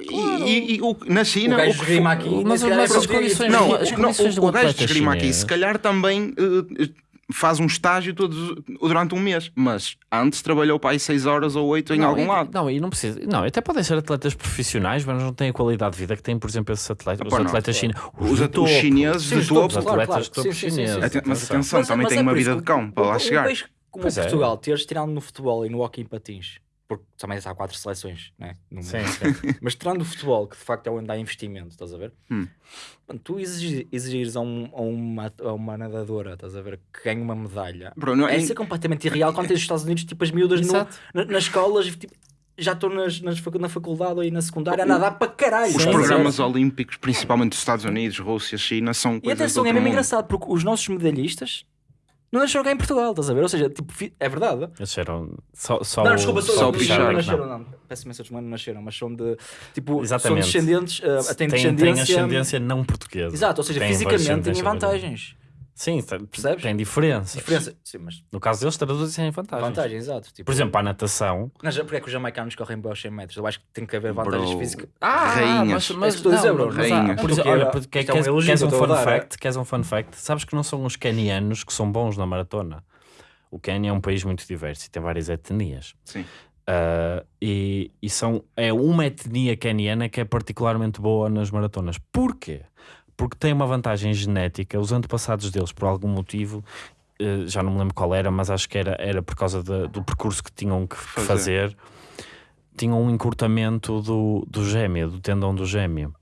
E, e- e o- na China. O gajo o que aqui. Mas- é as português. condições- Não, as o- condições não, do o gajo de esgrima aqui, se calhar também eh, faz um estágio todos, durante um mês, mas antes trabalhou para aí 6 horas ou 8 em Não, algum e- lado. Não, e não precisa. Não, até podem ser atletas profissionais, mas não têm a qualidade de vida que têm, por exemplo, esses atletas. Pá, os atletas chineses. Os, at- os chineses Sim, de os topo. Os claro, atletas claro. de topo Sim, sim, sim, chineses. Mas Atenção. Mas- também mas tem é uma vida isso de cão para lá chegar. como Pois é. Portugal, teres tirando no futebol e no hockey em patins, porque também há quatro seleções, né? no mundo. Sim, sim. [LAUGHS] mas tirando o futebol, que de facto é onde há investimento, estás a ver? Hum. Mano, tu exigir- exigires a, um- a uma, a uma nadadora, estás a ver, que ganhe uma medalha, Bro, não, é em- isso é completamente irreal quando tens os Estados Unidos, tipo as miúdas no- na- nas escolas, tipo, já estou nas, nas na faculdade ou aí na secundária a nadar para caralho. Os programas olímpicos, principalmente dos Estados Unidos, Rússia, China, são E atenção, é mesmo mundo. engraçado, porque os nossos medalhistas não nasceram cá em Portugal, estás a ver? Ou seja, tipo, é verdade. Eles eram só, só não, desculpa, só só, o não, pichar, não nasceram, não. Peço imensa desculpa, não nasceram, mas são de, tipo, Exatamente. são descendentes, uh, têm Tem, tem descendência... ascendência não portuguesa. Exato, ou seja, Tem fisicamente têm vantagens. Sim, tem, Percebes? tem diferenças. Diferença, sim, mas No caso deles, traduzem em vantagens. vantagens, exato. Tipo, Por exemplo, para a natação. Mas porque é que os jamaicanos correm bem aos 100 metros? Eu acho que tem que haver vantagens Bro. físicas. Rainhas. mas, mas É isso que estou a dizer, não, bro. Rainhas. por exemplo, olha, porque é um queres, um fun dar, é? fact? Queres um fun fact? Sabes que não são os canianos que são bons na maratona. O Quênia é um país muito diverso e tem várias etnias. Sim. Ah, e, e são, é uma etnia caniana que é particularmente boa nas maratonas. Porquê? Porque tem uma vantagem genética. Os antepassados deles, por algum motivo, eh, já não me lembro qual era, mas acho que era, era por causa da- do percurso que tinham que Fazer. fazer, tinham um encurtamento do, do gêmeo, do tendão do gêmeo.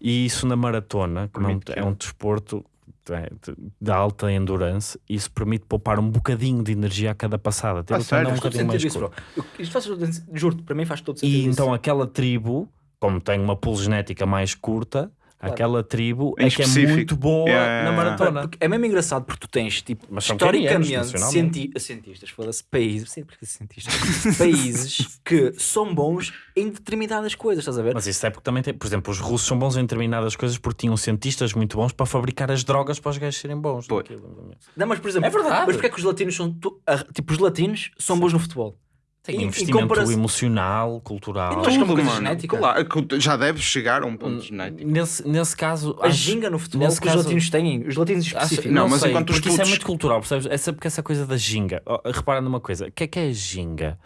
E isso na maratona, é que- é um desporto é, de, de alta endurance, isso permite poupar um bocadinho de energia a cada passada. Ter Ah, sério? um bocadinho mais isso, Isto faz juro para mim faz todo sentido. E então aquela tribo, como tem uma pool genética mais curta, aquela tribo Em é que é muito boa Yeah, yeah, na yeah. maratona. Porque é mesmo engraçado porque tu tens, tipo, Mas historicamente, cienti cientistas, foda-se, países, sim, porque cientistas, [LAUGHS] países que são bons em determinadas coisas, estás a ver? Mas isso é porque também tem, por exemplo, os russos são bons em determinadas coisas porque tinham cientistas muito bons para fabricar as drogas para os gajos serem bons. Não, mas por exemplo, É verdade. mas porque é que os latinos são, tu- a- tipo, os latinos são bons no futebol? Tem Em- em investimento comparação- emocional, cultural. Que é uma Tudo, genética. Claro, que já deve chegar a um ponto genético. Nesse, nesse caso, A acho- ginga no futebol nesse que os caso- latinos têm, os latinos acho- específicos. não, Não, mas sei, enquanto os porque isso é putos- muito cultural, percebes? Essa, porque essa coisa da ginga, oh, repara numa coisa, o que é que é a ginga?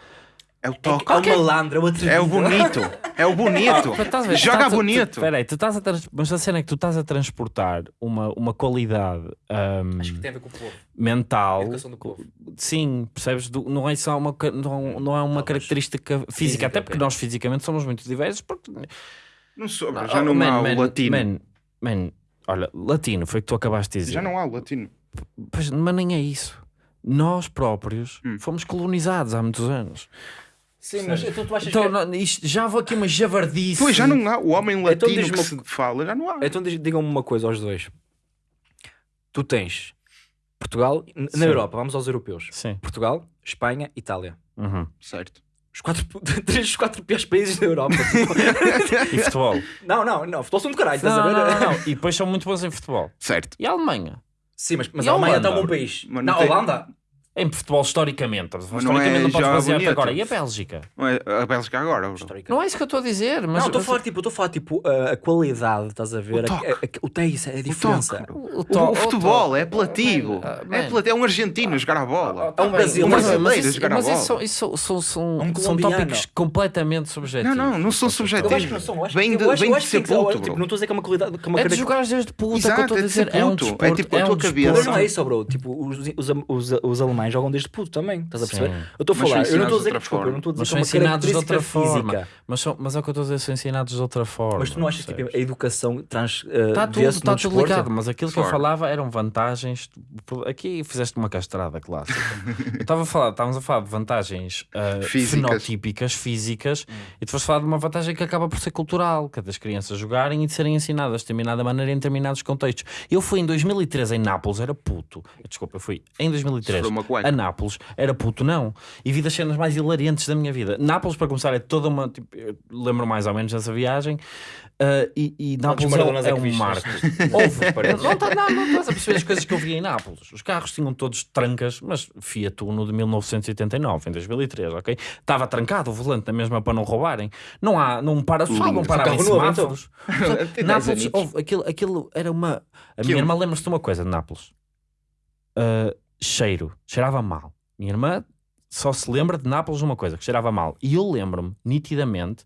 É o É, toque. é o malandro, é o atrevido. É o bonito. É o bonito. [LAUGHS] Ver, Joga a- bonito. Tu, peraí, tu estás a mas a cena é que tu estás a transportar uma, uma qualidade ahm, Acho que tem a ver com o povo. mental. A educação do povo. Sim, percebes? Do- não é só uma, não, não é uma Não, característica física, física, até porque nós fisicamente somos muito diversos. Porque... Não sou, Ah, já não man, há man, o latino. Man, man, olha, latino foi o que tu acabaste de dizer. Já não há o latino. Pois, mas nem é isso. Nós próprios Hum. fomos colonizados há muitos anos. Sim, mas então tu achas Então, que... não, isto- já vou aqui uma javardice. Pois já não há. O homem latino Então que uma- se fala, já não há. Então digam-me uma coisa aos dois. Tu tens Portugal, n- Sim. na Europa, vamos aos europeus. Sim. Portugal, Espanha, Itália. Uhum. Certo. Os quatro, [LAUGHS] três dos quatro piores países da Europa. [LAUGHS] E futebol. não, não, não. Futebol são do caralho, estás não, a ver? não, não, não. [LAUGHS] E depois são muito bons em futebol. Certo. E a Alemanha? Sim, mas, mas a Alemanha está um bom país. Mas Na não tem- Holanda? Em futebol, historicamente. Mas não historicamente é não podes basear-te bonito. agora. E a Bélgica? Não é a Bélgica agora. bro. Não é isso que eu estou a dizer. Mas Não, estou a falar tipo, estou a falar tipo a, a qualidade, estás a ver? O toque. a- a- O a O diferença. toque. O, O, to- o futebol é apelativo. Ah, é, apelativo. é um argentino a jogar a bola. É um brasileiro. Um Mas, brasileiro mas, a isso, jogar a mas bola. isso são, isso são, são, Um tópicos completamente subjetivos. Não, não, não são subjetivos. Eu acho que não são. eu acho Vem de- ser ser- puto, bro. Não estou a dizer que é uma qualidade. Que é É de jogares desde puta que eu Exato, estou a é dizer. É um puto. É desporto. tipo a é tua um cabeça. Mas desporto. não é isso, bro. Tipo, os, os, alemães jogam desde puto também. Estás a perceber? Sim. Eu estou a falar. Eu não estou a dizer que desculpa, eu não estou a dizer Mas que é são uma ensinados de outra forma. física. Mas, são, mas é o que eu estou a dizer, são ensinados de outra forma. Mas tu não achas que tipo, a educação trans. Uh, Está tudo, vê-se está no tudo desporto? ligado, mas aquilo que eu falava eram vantagens. Aqui fizeste uma castrada clássica. eu estava a falar, estávamos a falar de vantagens ah, Físicas. fenotípicas, físicas, e tu foste falar de uma vantagem que acaba por ser cultural, que é das crianças jogarem e de serem ensinadas de determinada maneira em determinados contextos. Eu fui em 2013 em Nápoles, era puto. Desculpa, eu fui em 2003 Cueca. a Nápoles, era puto, não. E vi das cenas mais hilariantes da minha vida. Nápoles, para começar, é toda uma. Tipo, eu lembro mais ou menos dessa viagem. ah, e, e Nápoles é, é é que um marco. [LAUGHS] Houve, não, tá- não, não estás a perceber as coisas que eu vi em Nápoles. Os carros tinham todos trancas, mas Fiat Uno de 1989, em 2003, ok? Estava trancado o volante na mesma para não roubarem. Não há, não para, só não parava em então. semáforos. [LAUGHS] Tem Nápoles, houve, aquilo, aquilo era uma. A Que minha irmã lembra-se de uma coisa de Nápoles: Ah, cheiro, cheirava mal. Minha irmã só se lembra de Nápoles uma coisa, que cheirava mal. E eu lembro-me nitidamente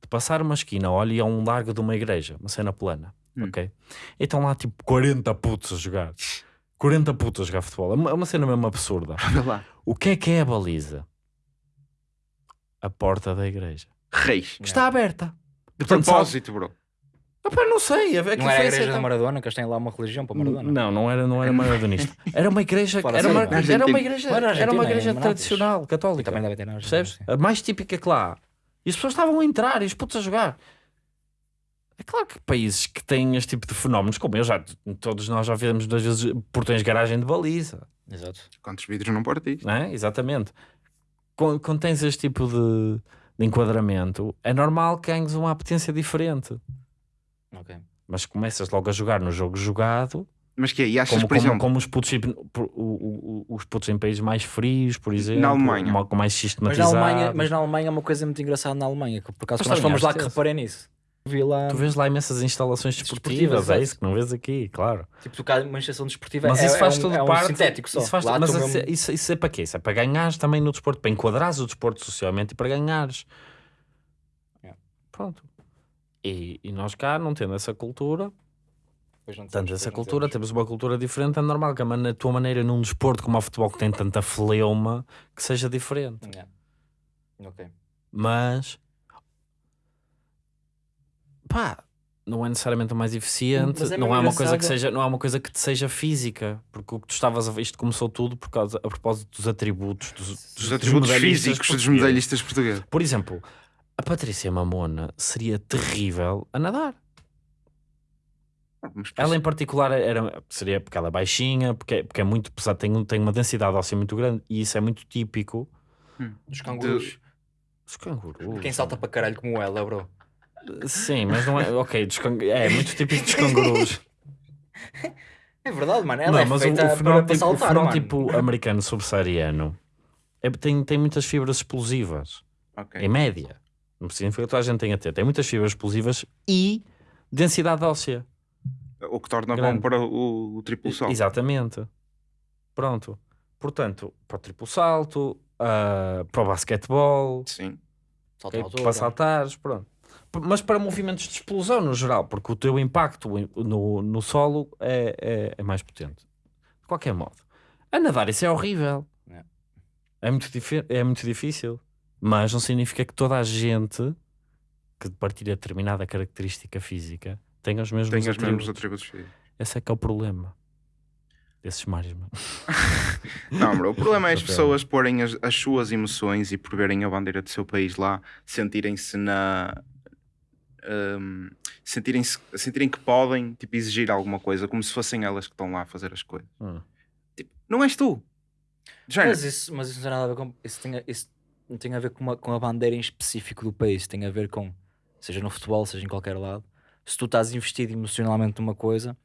de passar uma esquina, olha, e a um largo de uma igreja, uma cena plana, Hum. ok? E estão lá tipo 40 putos a jogar. 40 putos a jogar futebol. É uma, é uma cena mesmo absurda. [LAUGHS] O que é que é a baliza? A porta da igreja. Reis. Está aberta. De Portanto, propósito, bro. Opa, não sei. A ver que Não era a igreja da Maradona, que eles têm lá uma religião para Maradona. Não, não era, não era maradonista. [LAUGHS] Era uma igreja, era uma, era uma igreja, era uma igreja é tradicional, E católica. também deve ter Percebes? A mais típica que lá. E as pessoas estavam a entrar e os putos a jogar. É claro que países que têm este tipo de fenómenos, como eu já, todos nós já vemos duas vezes portões de garagem de baliza, Exato. Quantos vidros não partiste? não é? Exatamente. Quando, quando tens este tipo de, de enquadramento, é normal que ganhes uma apetência diferente. Ok. Mas começas logo a jogar no jogo jogado, Mas que é? E achas, como, por como, exemplo, como os, putos, os putos em países mais frios, por exemplo, Alemanha. uma- com mais Mas na, sistematizado. Alemanha, mas na Alemanha é uma coisa muito engraçada na Alemanha, que por acaso quando nós fomos lá que que reparei nisso. Vi lá, Tu vês lá imensas instalações Desportivas, desportivas, é exato. isso que não vês aqui, claro. tipo, tu cá uma estação desportiva Mas é, isso faz é um, tudo é um parte. sintético só. Isso, faz, Lá mas mesmo- isso, isso é para quê? Isso é para ganhares também no desporto, para enquadrares o desporto socialmente e para ganhares. É. Pronto. E, e nós cá, não tendo essa cultura, tanto essa cultura, temos. temos uma cultura diferente, é normal que a, a tua maneira num desporto como o futebol que tem tanta fleuma que seja diferente. É. Ok. Mas pá, não é necessariamente o mais eficiente, é não é uma coisa que seja, não é uma coisa que te seja física, porque o que tu estavas a ver, isto começou tudo por causa a propósito dos atributos dos, dos atributos físicos dos medalhistas portugueses. Por exemplo, a Patrícia Mamona seria terrível a nadar. Mas, Ela em particular era, seria porque ela é baixinha, porque é, porque é muito pesada, tem, tem uma densidade óssea muito grande e isso é muito típico Dos cangurus. dos cangurus. Quem salta para caralho como ela, bro. Sim, mas não é. [LAUGHS] Ok, dos can- é muito típico dos [LAUGHS] cangurus. É verdade, mano. Ela não, é mas o, feita o para, fenótipo, para o saltar, mano. fenótipo americano subsaariano é- tem, tem muitas fibras explosivas, Ok. em média. Não significa que toda a gente tenha a ter. Tem muitas fibras explosivas e densidade óssea. O que torna Grande. bom para o, o triplo salto. Exatamente. Pronto. Portanto, para o triplo salto, ah, para o basquetebol, Sim. Salta ok? à altura. para saltares, pronto. Mas para movimentos de explosão no geral, porque o teu impacto no, no solo é, é, é mais potente. De qualquer modo, a nadar isso é horrível. É. É, muito, é muito difícil. Mas não significa que toda a gente que partilha determinada característica física tenha os mesmos os atributos. mesmos atributos físicos. Esse é que é o problema desses mares, mano. [LAUGHS] Não, bro, o problema é as [LAUGHS] pessoas porem as, as suas emoções e por verem a bandeira do seu país lá, sentirem-se na. hum, sentirem-se sentirem que podem tipo, exigir alguma coisa, como se fossem elas que estão lá a fazer as coisas. Hum. Tipo, não és tu. Mas isso, mas isso não tem nada a ver com. Isso, tem, isso não tem a ver com, uma, com a bandeira em específico do país. Tem a ver com, seja no futebol, seja em qualquer lado, se tu estás investido emocionalmente numa coisa,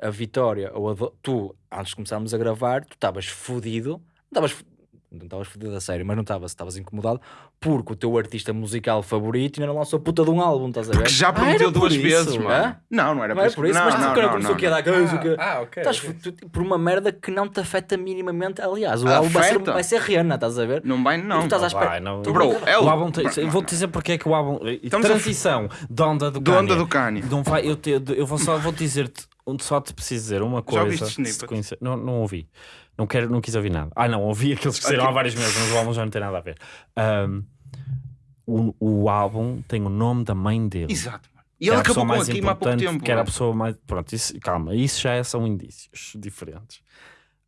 a vitória, ou a tu, antes de começarmos a gravar, tu estavas fodido. Não estavas fodido a sério, mas não estavas, estavas incomodado porque o teu artista musical favorito ainda não lançou a puta de um álbum, estás a ver? Porque já Ah, prometeu era por duas isso, vezes, mano. Não, não era Não é por isso, mas não, tu cara não, começou não, aqui a não. dar coisa que. Ah, ok. Estás ok. fudido por uma merda que não te afeta minimamente. Aliás, o álbum vai ser, vai ser rena, estás a ver? Não vai, Tu não. estás à espera. Vai, não. Tu- Bro, é O o. álbum vou-te dizer porque é que o álbum. Transição de onda do De Kanye. onda do Kanye. Não vai, eu, te, eu vou só vou dizer-te, só te preciso dizer uma coisa. ouviste se snippets? te conhecer- não, não ouvi. Não, quero, não quis ouvir nada. Ah, não, ouvi aqueles que saíram há Ok. vários meses, mas o álbum já não tem nada a ver. Ahm, o, o álbum tem o nome da mãe dele. Exato, mano. E a pessoa acabou com mais aqui há pouco tempo. Que era a mano. pessoa mais. Pronto, isso, calma, isso já é- são indícios diferentes.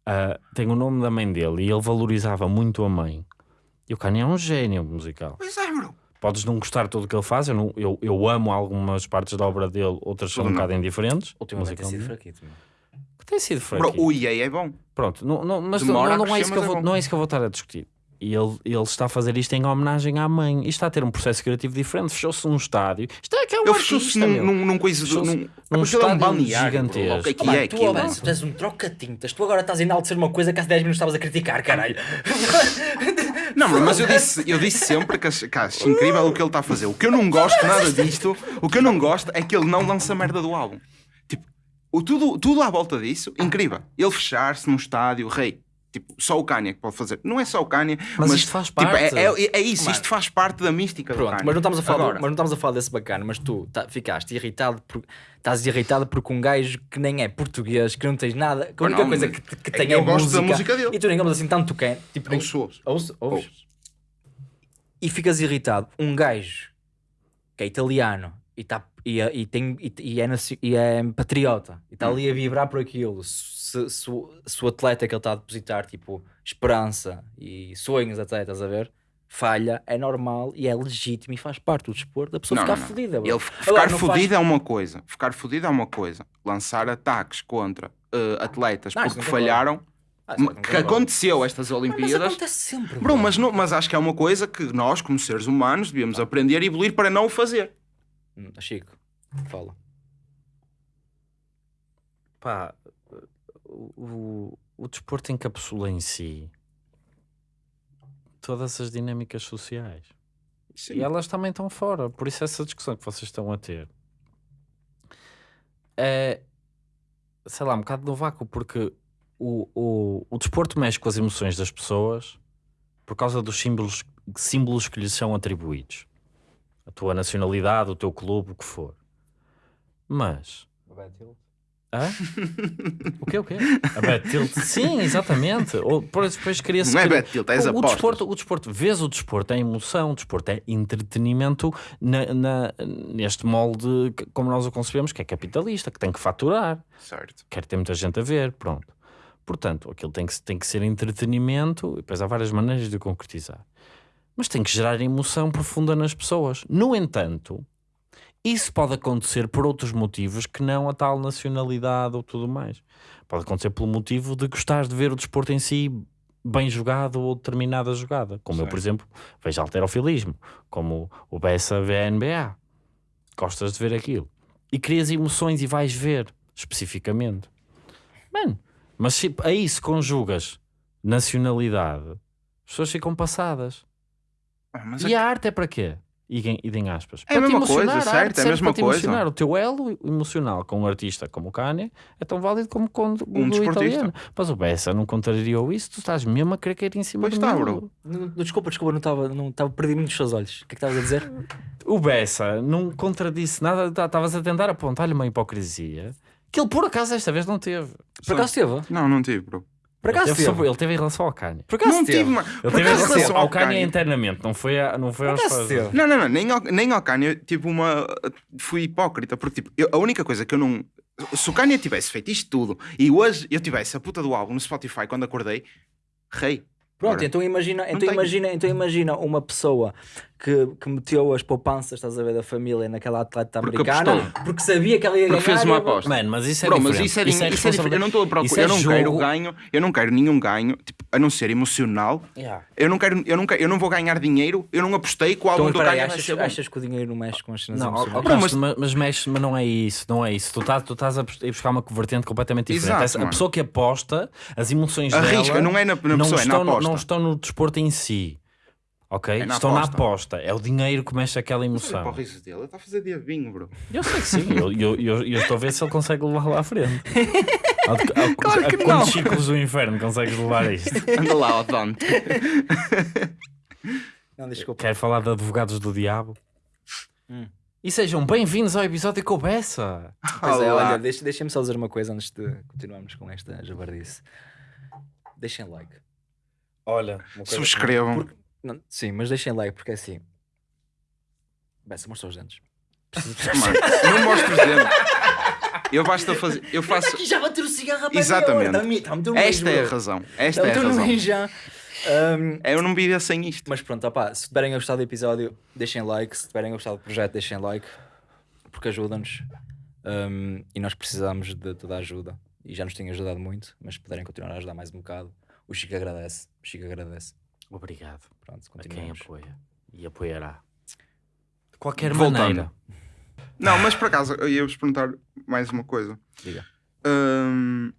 Ah, tem o nome da mãe dele e ele valorizava muito a mãe. E o Kanye é um gênio musical. Pois é, bro. Podes não gostar de tudo o que ele faz, eu, não- eu, eu amo algumas partes da obra dele, outras são um bocado indiferentes. Tem sido musicalmente. fraquito. meu. Tem sido Bro, fraquinho. o EA é bom. Pronto, não, não, mas Demora não, não, é isso que eu é vou, bom. não é isso que eu vou estar a discutir. E ele, ele está a fazer isto em homenagem à mãe. E está a ter um processo criativo diferente. Fechou-se num estádio. Isto é que é um Ele fechou-se num, num, num coisa. Num, num é um estádio bro. gigantesco. O que é que é tu? Alonso, tu és um troca-tintas. Tu agora estás a enaltecer uma coisa que há 10 minutos estavas a criticar, caralho. [LAUGHS] Não, bro, mas eu disse, eu disse sempre que acho, que acho incrível o que ele está a fazer. O que eu não gosto nada disto, o que eu não gosto é que ele não lança merda do álbum. O, tudo, tudo à volta disso, incrível. Ele fechar-se num estádio, rei. Tipo, só o Kanye é que pode fazer. Não é só o Kanye, Mas mas, isto faz tipo, é, parte. é, é isso, Mano. isto faz parte da mística Pronto, mas não, estamos a falar, do- mas não estamos a falar desse bacana, mas tu tá- ficaste irritado por, estás irritado porque um gajo que nem é português, que não tens nada, que a única não, coisa que, que é tem é eu gosto música, da música dele. e tu nem ouves assim tanto quem, tipo, ouço, ouço. ouves. Ouço. e ficas irritado. Um gajo que é italiano e, tá, e, é- e tem, e, e é, e é patriota e está ali a vibrar por aquilo. Se, se, o- se o atleta que ele está a depositar, tipo, esperança e sonhos, até, estás a ver? Falha, é normal e é legítimo e faz parte do desporto da pessoa Não, ficar não, fodida. Ele ficar não fodido faz- é uma coisa. Ficar fodido é uma coisa. Lançar ataques contra eh, atletas Não, porque falharam. Ah, que aconteceu estas Mas Olimpíadas. acontece sempre. Bro, mas, não- mas acho que é uma coisa que nós, como seres humanos, devíamos aprender e evoluir para não o fazer. Hum, Chico, fala. Pá, o, o, desporto encapsula em si todas as dinâmicas sociais. E elas também estão fora. Por isso, essa discussão que vocês estão a ter é, sei lá, um bocado no vácuo, porque o, o, o desporto mexe com as emoções das pessoas por causa dos símbolos, símbolos que lhes são atribuídos. A tua nacionalidade, o teu clube, o que for. Mas. Hã? [LAUGHS] O quê, o quê? A Bet Tilt. Sim, exatamente. Ou, por- depois queria-se Não é criar- bet tilt, é o, o desporto, o desporto, vês o desporto é emoção, o desporto é entretenimento na, na- neste molde como nós o concebemos, que é capitalista, que tem que faturar, Certo. quer ter muita gente a ver, pronto. Portanto, aquilo tem que, tem que ser entretenimento, e depois há várias maneiras de o concretizar. Mas tem que gerar emoção profunda nas pessoas. No entanto, isso pode acontecer por outros motivos que não a tal nacionalidade ou tudo mais. Pode acontecer pelo motivo de gostares de ver o desporto em si bem jogado ou determinada jogada. Como eu, por exemplo, vejo alterofilismo, como o Bessa vê a NBA. Gostas de ver aquilo. E crias emoções e vais ver, especificamente. Mano, mas se aí se conjugas nacionalidade, as pessoas ficam passadas. Ah, E é a arte é para quê? E, e em aspas. É a mesma coisa, certo, é a mesma para coisa. emocionar. O teu elo emocional com um artista como o Kanye é tão válido como com o do Um desportista. italiano. Mas o Bessa não contrariou isso, tu estás mesmo a querer cair em cima Pois do está, bro. Desculpa, desculpa, não estava, não estava perdi muito os seus olhos. O que é que estavas a dizer? [LAUGHS] O Bessa não contradisse nada, tá- estavas a tentar apontar-lhe uma hipocrisia que ele por acaso esta vez não teve. Por acaso teve? Não, não tive, bro. Por Ele acaso teve, teve? sobre- ele teve em relação ao Kanye. Por acaso Não teve? tive, mano. Ele Por teve em relação relação ao Kanye Kanye- internamente, não foi, a, não foi aos fãs. Não, não, não, nem ao, nem ao Kanye, tipo, uma. Fui hipócrita, porque, tipo, eu- a única coisa que eu não. Se o Kanye tivesse feito isto tudo e hoje eu tivesse a puta do álbum no Spotify quando acordei, rei. Pronto, Ora, então imagina, então imagina, então imagina uma pessoa que, que meteu as poupanças, estás a ver, da família naquela atleta Porque americana apostou. porque sabia que ela ia Porque ganhar. fez uma aposta. Mano, mas isso é Bro, diferente. mas isso é, din- isso é diferente. Eu não estou a isso procurar, é eu não quero jogo- ganho, eu não quero nenhum ganho, tipo, a não ser emocional. Yeah. Eu não quero, eu não quero, eu não vou ganhar dinheiro, eu não apostei que o Então, do vai achas, achas que o dinheiro não mexe com as cenas Não, emocionais? Castro, mas, mas mexe, mas não é isso, não é isso. Tu estás, tu estás a bus- a buscar uma vertente completamente diferente. Exato, Essa- a pessoa que aposta, as emoções Arrisca, dela não é na- na não pessoa, é na estão, aposta. não estão no desporto em si. Ok? É na estão aposta. na aposta. É o dinheiro que mexe aquela emoção. para o riso dele, ele está a fazer diabinho, bro. Eu sei que sim, eu, eu, eu, eu estou a ver se ele consegue levar lá à frente. [LAUGHS] A, a, Claro que a quantos não. ciclos do inferno consegues levar isto? Anda lá, ó Dante. [LAUGHS] Não, desculpa. Quero falar de advogados do diabo. Hum. E sejam bem-vindos ao episódio com o Bessa. Pois é, Olá. olha, deixa- deixem-me só dizer uma coisa antes de continuarmos com esta jabardice. Deixem like. Olha, Subscrevam. Porque- não, sim, mas deixem like porque é assim. Bessa, mostra os dentes. [LAUGHS] Mano, não mostro os dedos. Eu basta fazer. Eu faço. Aqui já bateu o cigarro a Exatamente. Está-me Esta é a razão. Esta é a razão. já. Ahm, Eu não viria sem isto. mas pronto, opá, se tiverem gostado do episódio, deixem like. Se tiverem gostado do projeto, deixem like. Porque ajuda-nos. Ahm, e nós precisamos de toda a ajuda. E já nos tem ajudado muito. Mas se puderem continuar a ajudar mais um bocado, o Chico agradece. O Chico agradece. Obrigado Pronto, a quem apoia e apoiará. De qualquer Voltando. maneira. Não, mas por acaso, eu ia-vos perguntar mais uma coisa. Diga. Hum,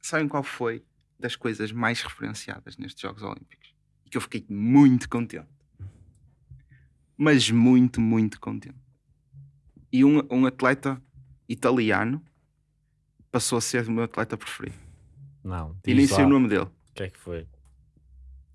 Sabem qual foi das coisas mais referenciadas nestes Jogos Olímpicos? E que eu fiquei muito contente. Mas muito, muito contente. E um, um atleta italiano passou a ser o meu atleta preferido. Não, E nem sei o nome dele. O que é que foi?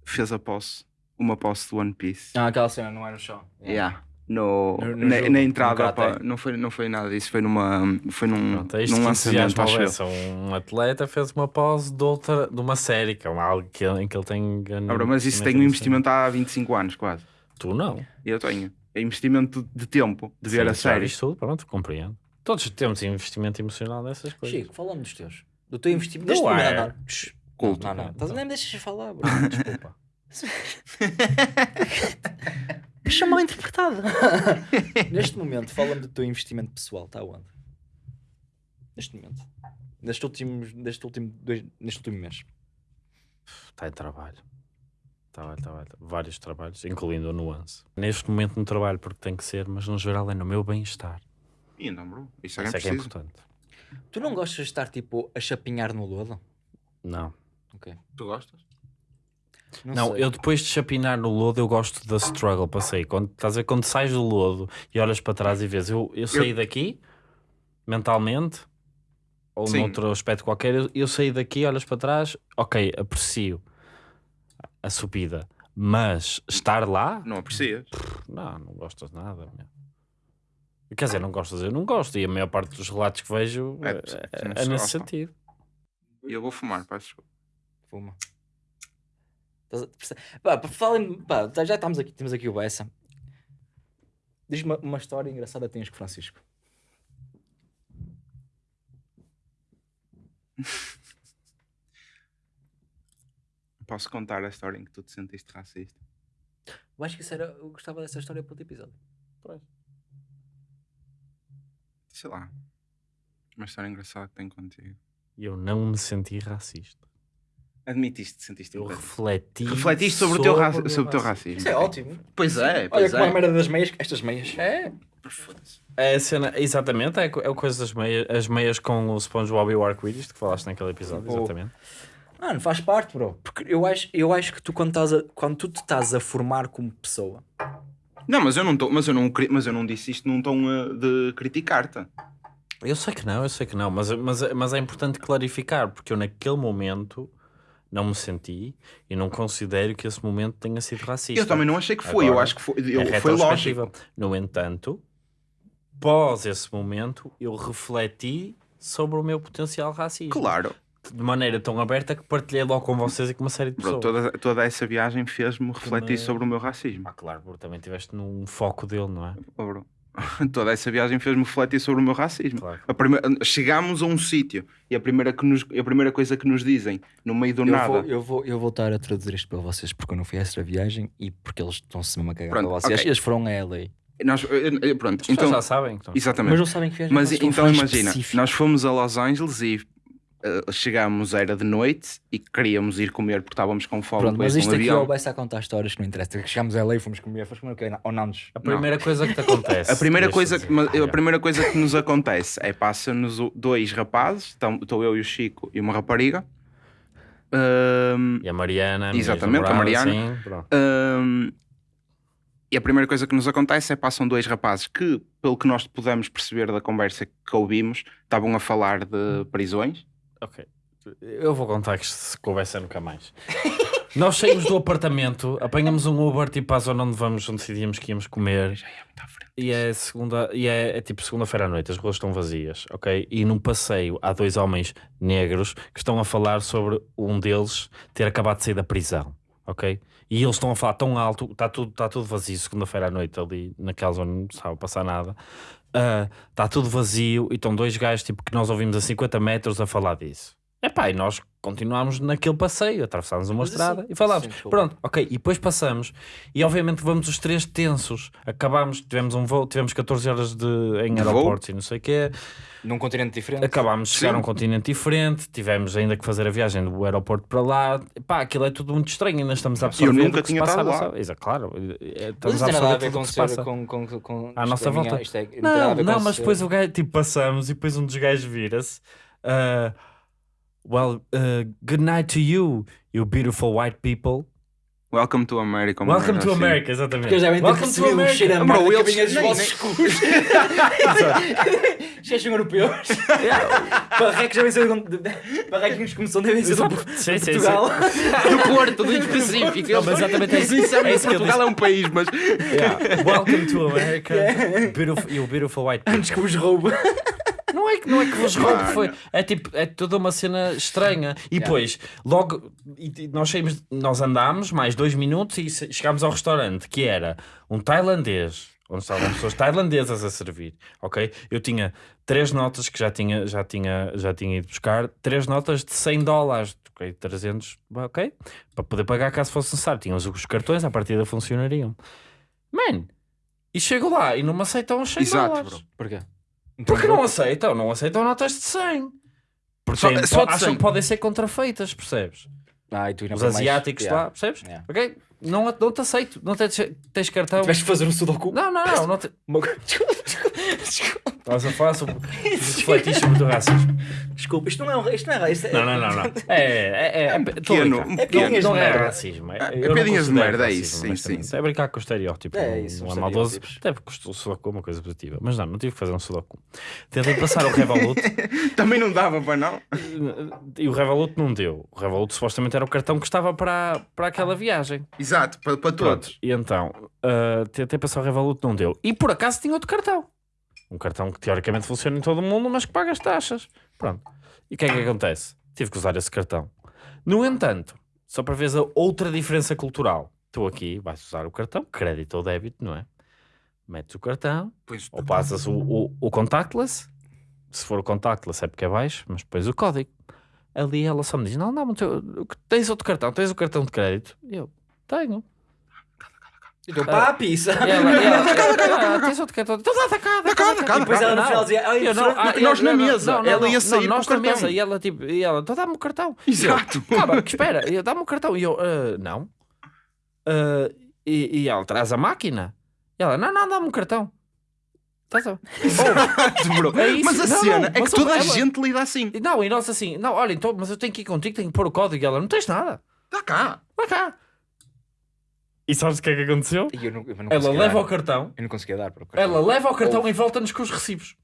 Fez a posse, uma posse do One Piece. Ah, aquela cena não é no chão. Yeah. No, No- no na, jogo, na entrada, pá, não, foi, não foi nada disso, foi numa foi num, Pronto, é num lançamento, acho eu. Um atleta fez uma pose de, outra, de uma série, que é algo que, em que ele tem ganho. Ah, mas isso tem um investimento há 25 anos, quase. Tu não. Eu tenho. É investimento de tempo, de ver Sim, a já série. tudo, pronto, compreendo. Todos temos investimento emocional nessas coisas. Chico, falando dos teus. Do teu investimento. Mandar. Shhh. Culto. Não, não, não. Então. Nem me deixas falar, bro. [LAUGHS] Desculpa. [LAUGHS] Deixa mal interpretado. [LAUGHS] Neste momento, fala-me do teu investimento pessoal. Está onde? Neste momento. Neste último, neste último, dois, neste último mês. Está em trabalho. Trabalho, trabalho. Vários trabalhos, incluindo o nuance. Neste momento no trabalho, porque tem que ser, mas no geral é no meu bem-estar. E não, bro. Isso é, Isso é que é preciso. importante. Tu não gostas de estar tipo a chapinhar no lodo? Não. Ok. Tu gostas? Não, sei. eu depois de chapinar no lodo, eu gosto da struggle, passei. Quando, estás a ver, quando sais do lodo e olhas para trás e vês, eu, eu saí daqui, mentalmente, ou Sim. noutro aspecto qualquer, eu, eu saí daqui, olhas para trás, ok, aprecio a subida, mas estar lá, Não aprecias? não, não gostas nada. meu. Quer dizer, não gostas, eu não gosto, e a maior parte dos relatos que vejo É, é, é- não é se nesse sentido. E eu vou fumar, peço desculpa. Fuma. Estás a- perce- Pá, para falar em- pá, tá- já estamos aqui, temos aqui o Bessa. Diz-me uma, uma história engraçada que tens com o Francisco. [LAUGHS] Posso contar a história em que tu te sentiste racista? Eu acho que isso era. Eu gostava dessa história para outro episódio. Sei lá. Uma história engraçada que tenho contigo. Eu não me senti racista. Admitiste sentiste Eu impacto. refleti Refletiste sobre, o teu, ra- sobre sobre o teu racismo. Isso é ótimo. Pois é, Olha pois como a é. merda das meias. Estas meias. É. Foda-se. É a cena, exatamente, é, co- é o coisa das meias, as meias com o SpongeBob e o arco-íris que falaste naquele episódio, exatamente. Mano, faz parte, bro. Porque eu acho, eu acho que tu quando, estás a, quando tu te estás a formar como pessoa, Não, mas eu não, tô, mas, eu não, cri- mas eu não disse isto num tom eh, de criticar-te. Eu sei que não, eu sei que não, mas, mas, mas é importante clarificar, porque eu naquele momento não me senti e não considero que esse momento tenha sido racista. Eu também não achei que foi, eu Agora, acho que foi, É eu, foi lógico. No entanto, pós esse momento, eu refleti sobre o meu potencial racismo. Claro. De maneira tão aberta que partilhei logo com vocês e com uma série de Bro, pessoas. toda, toda essa viagem fez-me refletir me- sobre o meu racismo. Ah, claro, porque também estiveste num foco dele, não é? Oh, bro. [LAUGHS] Toda essa viagem fez-me refletir sobre o meu racismo. Claro. A primeira- Chegámos a um sítio e a primeira, que nos, a primeira coisa que nos dizem no meio do Eu nada. vou, eu, vou, eu vou estar a traduzir isto para vocês porque eu não fui a essa viagem e porque eles estão-se mesmo a cagar Pronto, para vocês. ok. Eles foram a LA. Nós, pronto, então, já sabem. Então. exatamente. Mas não sabem que viagem Mas então imagina, específico. nós fomos a Los Angeles e chegámos, era de noite e queríamos ir comer porque estávamos com fome Pronto, mas isto um aqui avião. vai-se a contar histórias que não interessa. Chegámos a LA, fomos comer, fomos comer o quê? Ou não nos. A primeira coisa que te acontece. A primeira, coisa que, a primeira coisa que nos acontece é passa-nos dois rapazes, então, estou eu e o Chico e uma rapariga. Ahm, E a Mariana, Exatamente, a Mariana. sim, ahm, e a primeira coisa que nos acontece é passam dois rapazes que, pelo que nós pudemos perceber da conversa que ouvimos, estavam a falar de prisões. Ok. Eu vou contar que se conversa nunca mais. [LAUGHS] Nós saímos do apartamento, apanhamos um Uber tipo à zona onde vamos, onde decidíamos que íamos comer. Já é muito à frente. E é segunda, e é, é tipo segunda-feira à noite, as ruas estão vazias, ok? E num passeio há dois homens negros que estão a falar sobre um deles ter acabado de sair da prisão, ok? E eles estão a falar tão alto, está tudo, está tudo vazio segunda-feira à noite ali naquela zona, não estava a passar nada. Ah, Está tudo vazio e estão dois gajos tipo, que nós ouvimos a 50 metros a falar disso. Epá, e nós continuámos naquele passeio, atravessámos uma Mas estrada assim- e falámos. sim. Pronto, ok, e depois passamos. E obviamente vamos os três tensos. Acabámos, tivemos um voo, tivemos 14 horas de, em De voo? aeroportos e não sei o quê. Num continente diferente. Acabámos de chegar a um continente diferente. Tivemos ainda que fazer a viagem do aeroporto para lá. Pá, aquilo é tudo muito estranho. Ainda estamos a absorver. nunca o que se tinha passa estado lá. Exato, claro. é, Mas Estamos a tem nada a absorver ver tudo o com que se passa. com, com, com, À isto nossa é minha- volta. é- Não, com não, mas depois o gajo, tipo, passamos e depois um dos gajos vira-se. ah, well, uh, good night to you, you beautiful white people. Welcome to America. Welcome to assim. America, exatamente. Porque eles devem ter Welcome to o cheiro a America. Merda que vinha dos vossos cus. Cheios europeus. Barrecos ser de- Barrecos como são devem ser do. Sim, sim, Portugal. [LAUGHS] Do Porto, do específico. Não, mas exatamente é isso. Sinceramente, É isso Portugal é um país, mas. Yeah. Welcome to America, [LAUGHS] beautiful, you beautiful white people. Antes que vos roubo. Não é que, não é que vos Mano. foi. É tipo, é toda uma cena estranha. E depois, logo, e- nós saímos, nós andámos mais dois minutos e chegámos ao restaurante, que era um tailandês, onde estavam pessoas tailandesas a servir, ok? Eu tinha três notas que já tinha, já tinha, já tinha ido buscar, três notas de 100 dólares, ok? 300, ok? Para poder pagar caso fosse necessário. Tínhamos os cartões, à partida funcionariam. Man, e chego lá e não me aceitam os 100 Exato, dólares. bro. Porquê? Porque não aceitam, não aceitam notas de 100. Porque Só- têm- só de acham 100. que podem ser contrafeitas, percebes? Ah, e tu ainda Os mais- asiáticos Yeah. lá, percebes? Yeah. Ok? Não, não te aceito, não tens, tens cartão. Tiveste de fazer um sudoku. Não, não, não, não te... [LAUGHS] Uma Desculpa, desculpa, desculpa. Estás a falar sobre refletir [LAUGHS] sobre o teu racismo. Desculpa, isto não é um isto não é isto é- Não, não, não, não. [LAUGHS] É, é, é, é, pequeno, brincar. um É pequeno. não, é merda. racismo. É, É piadinhas de merda, é racismo, isso, sim, sim. É brincar com o estereótipo. É isso, não os é maldoso. estereótipos. Até porque o sudoku é uma coisa positiva. Mas não, não tive que fazer um sudoku. Tentei passar o Revolut [LAUGHS] Também não dava para não. e o Revolut não deu. O Revolut supostamente era o cartão que estava para, para aquela viagem. Exato, para, para Pronto. todos. E então, uh, tentei passar o Revolut, não deu. E por acaso tinha outro cartão. Um cartão que teoricamente funciona em todo o mundo, mas que paga as taxas. Pronto. E o que é que acontece? Tive que usar esse cartão. No entanto, só para ver a outra diferença cultural. Estou aqui, vais usar o cartão, crédito ou débito, não é? Metes o cartão, Pois, ou passas o, o, o contactless. Se for o contactless é porque é baixo, mas depois o código. Ali ela só me diz: Não, não, tens outro cartão, tens o cartão de crédito. E eu, tenho. E teu papi, E sabe? ela, e ela, "Ah, tens outro cartão? Então dá, dá cá, dá cá, dá cá. E depois ela no Não. final dizia, ai, Eu não, ah, nós na mesa, não, não, ela ia sair não, nós com o na cartão. mesa e ela tipo, e ela, então dá-me o cartão. Exato. E [LAUGHS] Calma, espera, e dá-me o cartão. E eu, "Ah, não. Ah, e, e ela traz a máquina. E ela, não, não, dá-me o cartão. Estás a- [LAUGHS] Bro. É isso. Mas a Não, cena não, é que toda a ela- gente lida assim. E Não, e nós assim, não, olha, então, mas eu tenho que ir contigo, tenho que pôr o código. E ela, não tens nada. Está cá. Vai cá. E sabes o que é que aconteceu? Eu não, eu não Ela leva dar. o cartão, Eu não conseguia dar. Bro. ela leva o cartão Ou- e volta-nos com os recibos.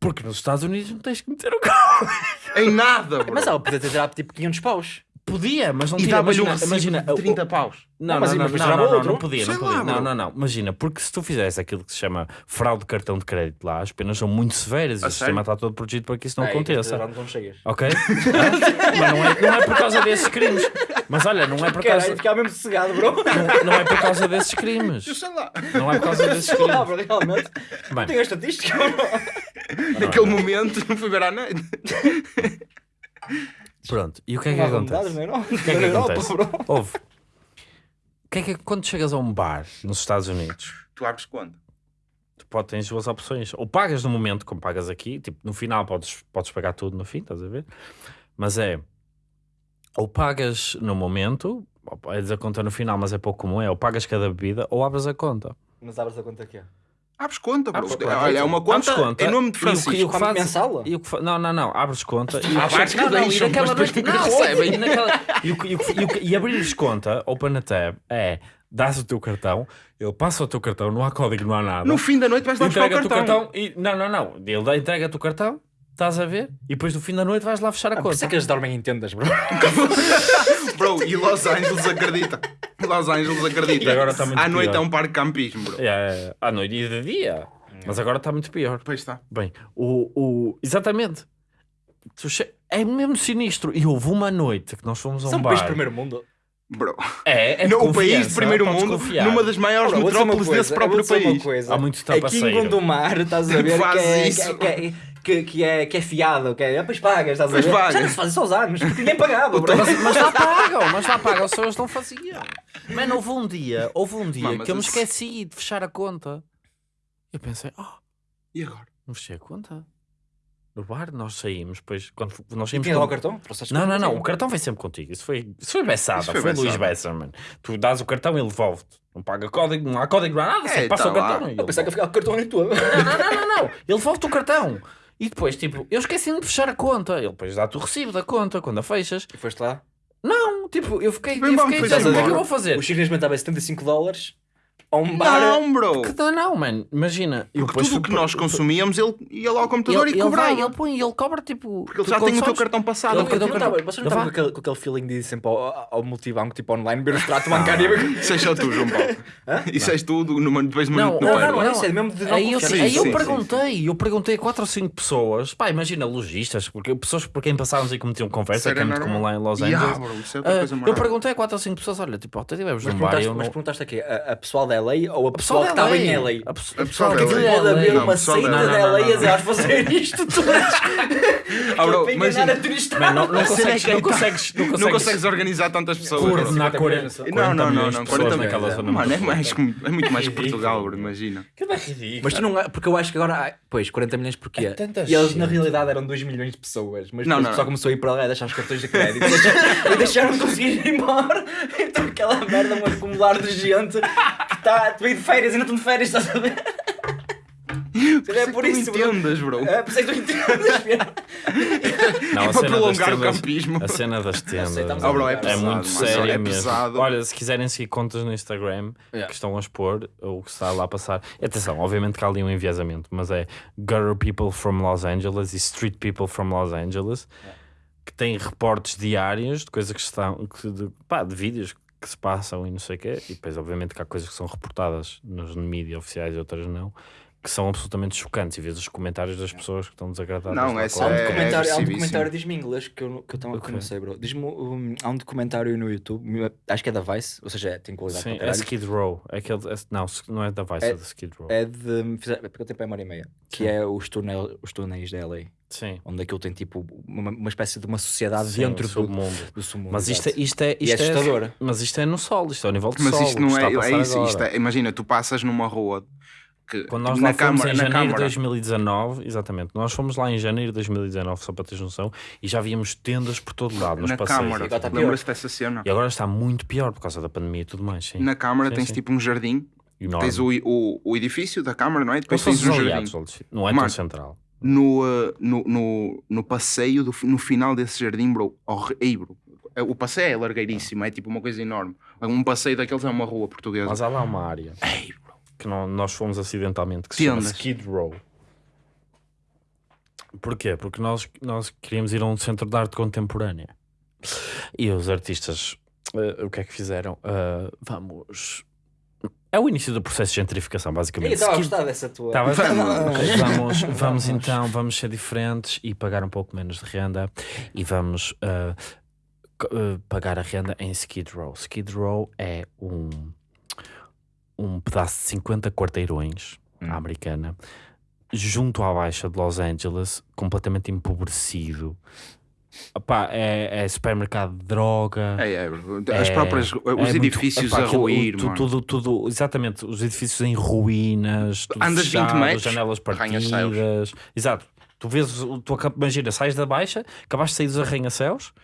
Porque nos Estados Unidos não tens que meter o carro. Em nada, bro. Mas ela podia ter tirado tipo 500 paus. Podia, mas não e tira. dava-lhe um Imagina, recibo imagina de 30 paus. Não, Não, mas não, não, depois não, não, não, outro. não podia, não podia. lá, não, não, não. Imagina, porque se tu fizesse aquilo que se chama fraude de cartão de crédito lá, as penas são muito severas e o sistema está todo protegido para que isso não Ei, aconteça. Não. Ok? mas não é, não é por causa desses crimes. Mas olha, não é por causa, Caralho, ficava mesmo sossegado, bro. não, não é por causa desses crimes. Eu sei lá. Não é por causa desses Sei lá, crimes. bro, realmente. Bem, Tenho a estatística, bro. Naquele momento não [LAUGHS] fui ver à noite. Pronto. E o que é que acontece? é? Não. O que é que acontece? bro. Ouve. O que é que quando chegas a um bar nos Estados Unidos, Tu abres quando? tu pode, tens duas opções. Ou pagas no momento, como pagas aqui, tipo, no final podes, podes pagar tudo no fim, estás a ver? Mas é, ou pagas no momento, é a conta no final, mas é pouco comum, é, ou pagas cada bebida, ou abres a conta. Mas abres a conta aqui. ó. Abres conta, bro. Abres conta. Olha, é uma Abres conta, conta em nome de e o que- e o Francisco. que Pago fazes- mensal? E o que fa- Não, não, não, abres conta e, Ah, que não, não, e naquela mas noite, não, recebem. e, naquela- e, o e o e e abrires conta, open a tab, é, dás o teu cartão, ele passa o teu cartão, não há código, não há nada. No fim da noite vais buscar o cartão. cartão e. Não, não, não. Ele dá- entrega-te o cartão, estás a ver? E depois no fim da noite vais lá fechar a Ah, por isso conta. é que eles dormem em tendas, bro. [LAUGHS] Bro, e Los Angeles acredita. Los Angeles acredita. E agora está muito À noite pior. é um parque de campismo, bro. É, é, à noite e de dia. Mas agora está muito pior. Pois está. Bem, o. o exatamente. É mesmo sinistro. E houve uma noite que nós fomos a um São um bar. país de primeiro mundo. Bro. É, é no país confiança, de primeiro mundo, confiar. numa das maiores uma metrópoles coisa, desse próprio país. coisa. Há muito Aqui em. Gondomar, estás a ver, [LAUGHS] Faz que é, isso. que, é, que, que, é, que é fiado, que é, depois pagas, estás a Pois ver? pagas. Já não se faz isso aos anos, porque ninguém pagava, bro. Mas, mas lá pagam, mas lá pagam, só eles não faziam. Mano, houve um dia, houve um dia mas que eu me esqueci de fechar a conta. Eu pensei, oh, E agora? não fechei a conta. No bar nós saímos, depois quando nós saímos. tinha lá o cartão? Não, não, não, o cartão vem sempre contigo. Isso foi, isso foi Bessada, Isso foi, foi Luís. Bessa, mano. Tu dás o cartão e ele devolve-te. Não paga código, não há código, não há nada, É, passa tá o cartão. e Eu pensava que eu ficava com o cartão em tua. Não, não, não, não, não. Ele devolve-te o cartão. E depois, tipo, eu esqueci de fechar a conta. Ele depois dá-te o recibo da conta quando a fechas. E foste lá? Não, tipo, eu fiquei, Bem eu fiquei tipo, o que é que eu vou fazer? O Chico neste momento estava a 75 dólares a um bar. Não, bro. Que não, não, mano. Imagina. eu Porque depois tudo o fui que nós consumíamos, ele ia lá ao computador ele, e ele cobrava. vai, ele põe, ele cobra tipo. Porque ele tu já tem o teu cartão passado. Ele- Você não ele- estava você não ele estava vai- com aquele, com aquele feeling de ir sempre ao, ao multibanco, tipo online, ver o extrato bancário. Isso és só tu, João Paulo. Isso és tu do- numa- depois de uma Não, noite no não, não, não, é isso, é mesmo de não Aí eu, confiar. aí Sim, eu sim, perguntei, eu perguntei a 4 ou 5 pessoas, pá, imagina, lojistas, porque pessoas por quem passávamos e cometiam conversa, Isso que é era muito normal. comum lá em Los Yeah, Angeles. bro, isso é outra Ah, coisa eu perguntei a 4 ou 5 pessoas, olha, tipo, até tivemos Mas num bar e perguntaste, eu mas não... perguntaste aqui, a, a pessoal da LA ou a A pessoal que estava em LA. A pessoa- A pessoal que aquilo é Pode haver uma pessoal da seita LA. não. vamos fazer isto tudo. Ah, bro, [LAUGHS] Para imagina. enganar a turista. Mano, não, não é consegues, que não consegues, não Não consegues organizar tantas pessoas. coordenar 40, 40 Não, não, não, milhões de não. pessoas 40 naquela zona. Mano, é, muito mais, que- é muito mais que Portugal, bro, imagina. Aquilo é ridículo. Mas tu não. Porque eu acho que agora. Pois, 40 milhões porquê? É e eles na realidade eram 2 milhões de pessoas. Mas Não, não, o pessoal não. começou a ir para lá e deixar os cartões de crédito. [LAUGHS] e deixaram de conseguir ir embora. [LAUGHS] Então aquela merda, um acumular de gente que está. Tu ir de férias e não estão de férias, estás a ver? É por Tu isso, entendas, bro. É, por isso é que tu entendes. [LAUGHS] Não, É a para cena das prolongar o tendas- campismo. A cena das tendas Aceitamos Ah, bro, é é pesado, muito mas séria é mesmo. pesado. Olha, se quiserem seguir contas no Instagram Yeah. que estão a expor ou que está lá a passar, atenção, obviamente que há ali um enviesamento, mas é Gutter People from Los Angeles e Street People from Los Angeles que têm reportes diários de coisas que estão que de, pá, de vídeos que se passam e não sei o quê, e depois obviamente que há coisas que são reportadas nos mídias oficiais e outras não. Que são absolutamente chocantes e vês os comentários das pessoas que estão desagradadas. Não, essa um É documentário, há um documentário, diz-me em inglês que eu, que eu, que eu não sei, bro. Diz-me, um, há um documentário no YouTube, acho que é da Vice, ou seja, tem qualidade Sim, para é. Skid Row. É aquele, é- não, não é da Vice, é, É- da Skid Row. É de. fizer- Porque o tempo é uma hora e meia. Que Sim. é os, túnel, os túneis da LA. Sim. Onde aquilo tem tipo uma, uma espécie de uma sociedade Sim, dentro do, submundo. do submundo. Mas isto é, isto é, isto é assustador. Mas isto é no sol, isto é ao nível do Mas sol. isto o não é. É isso. Isto é imagina, tu passas numa rua que Quando nós na lá fomos câmara, em janeiro de câmara, 2019, exatamente, nós fomos lá em janeiro de 2019, só para teres noção, e já víamos tendas por todo lado, nos na passeios. câmara, agora está pior. lembras-te dessa cena? E agora está muito pior por causa da pandemia e tudo mais. Sim. Na câmara Sim, tens sim. tipo um jardim, Enorme. tens o, o, o edifício da câmara, não é? Depois tens um os jardim. aliados, Alexandre. não é tão Mano, central. No, uh, no, no, no passeio, do, no final desse jardim, bro, bro, é- o passeio é largueiríssimo, é tipo uma coisa enorme. Um passeio daqueles é uma rua portuguesa. Mas há lá uma área Ei. Que não- nós fomos acidentalmente que se chama Tendas. Skid Row. Porquê? Porque nós, nós queríamos ir a um centro de arte contemporânea. E os artistas, eh, o que é que fizeram? Ah, vamos. É o início do processo de gentrificação, basicamente. estava a gostar dessa tua. Bem? Vamos. Vamos, vamos então, vamos ser diferentes e pagar um pouco menos de renda e vamos ah, pagar a renda em Skid Row. Skid Row é um, um pedaço de 50 quarteirões à americana junto à baixa de Los Angeles, completamente empobrecido. Opá, é, é supermercado de droga. É, é. As É- próprias, os é muito- edifícios epá, a ruir, tu- mano. tudo, tudo, exatamente, os edifícios em ruínas, tudo Andas 20 fechado, metros, janelas partidas. Exato. Tu vês, tu imagina, sais da baixa, acabaste de sair dos arranha-céus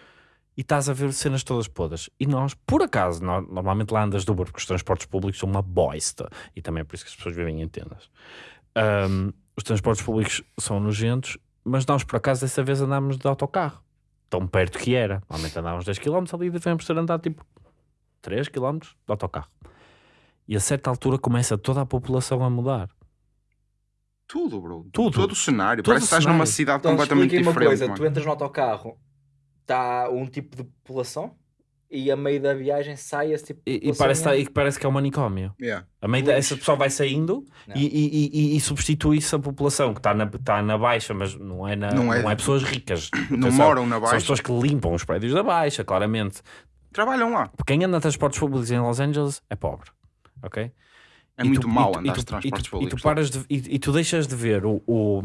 e estás a ver cenas todas podres. E nós, por acaso, nó- normalmente lá andas do Uber, porque os transportes públicos são uma bosta. E também é por isso que as pessoas vivem em tendas. Ahm, os transportes públicos são nojentos, mas nós, por acaso, dessa vez andámos de autocarro. Tão perto que era. Normalmente andávamos 10 km ali e devemos ter andado tipo 3 km de autocarro. E a certa altura começa toda a população a mudar. Tudo, bro. Tudo. Todo o cenário. Todo Parece o que estás numa cidade Então completamente expliquem uma diferente. coisa: mano. tu entras no autocarro, está um tipo de população e a meio da viagem sai esse tipo de E, e população. parece, e parece que é um manicômio. Yeah. A meio da, essa pessoa vai saindo e, e, e- e- e substitui-se a população que está na, está na baixa, mas não é, na, Não não, é- é... pessoas ricas. [CLEARS THROAT] Não Atenção, moram na São as baixa. pessoas que limpam os prédios da baixa, claramente. Trabalham lá. Porque quem anda a transportes públicos em Los Angeles é pobre. Ok? É E muito tu- tu- andar de tu- transportes e tu, públicos. E tu, paras de, e, e tu deixas de ver o, o,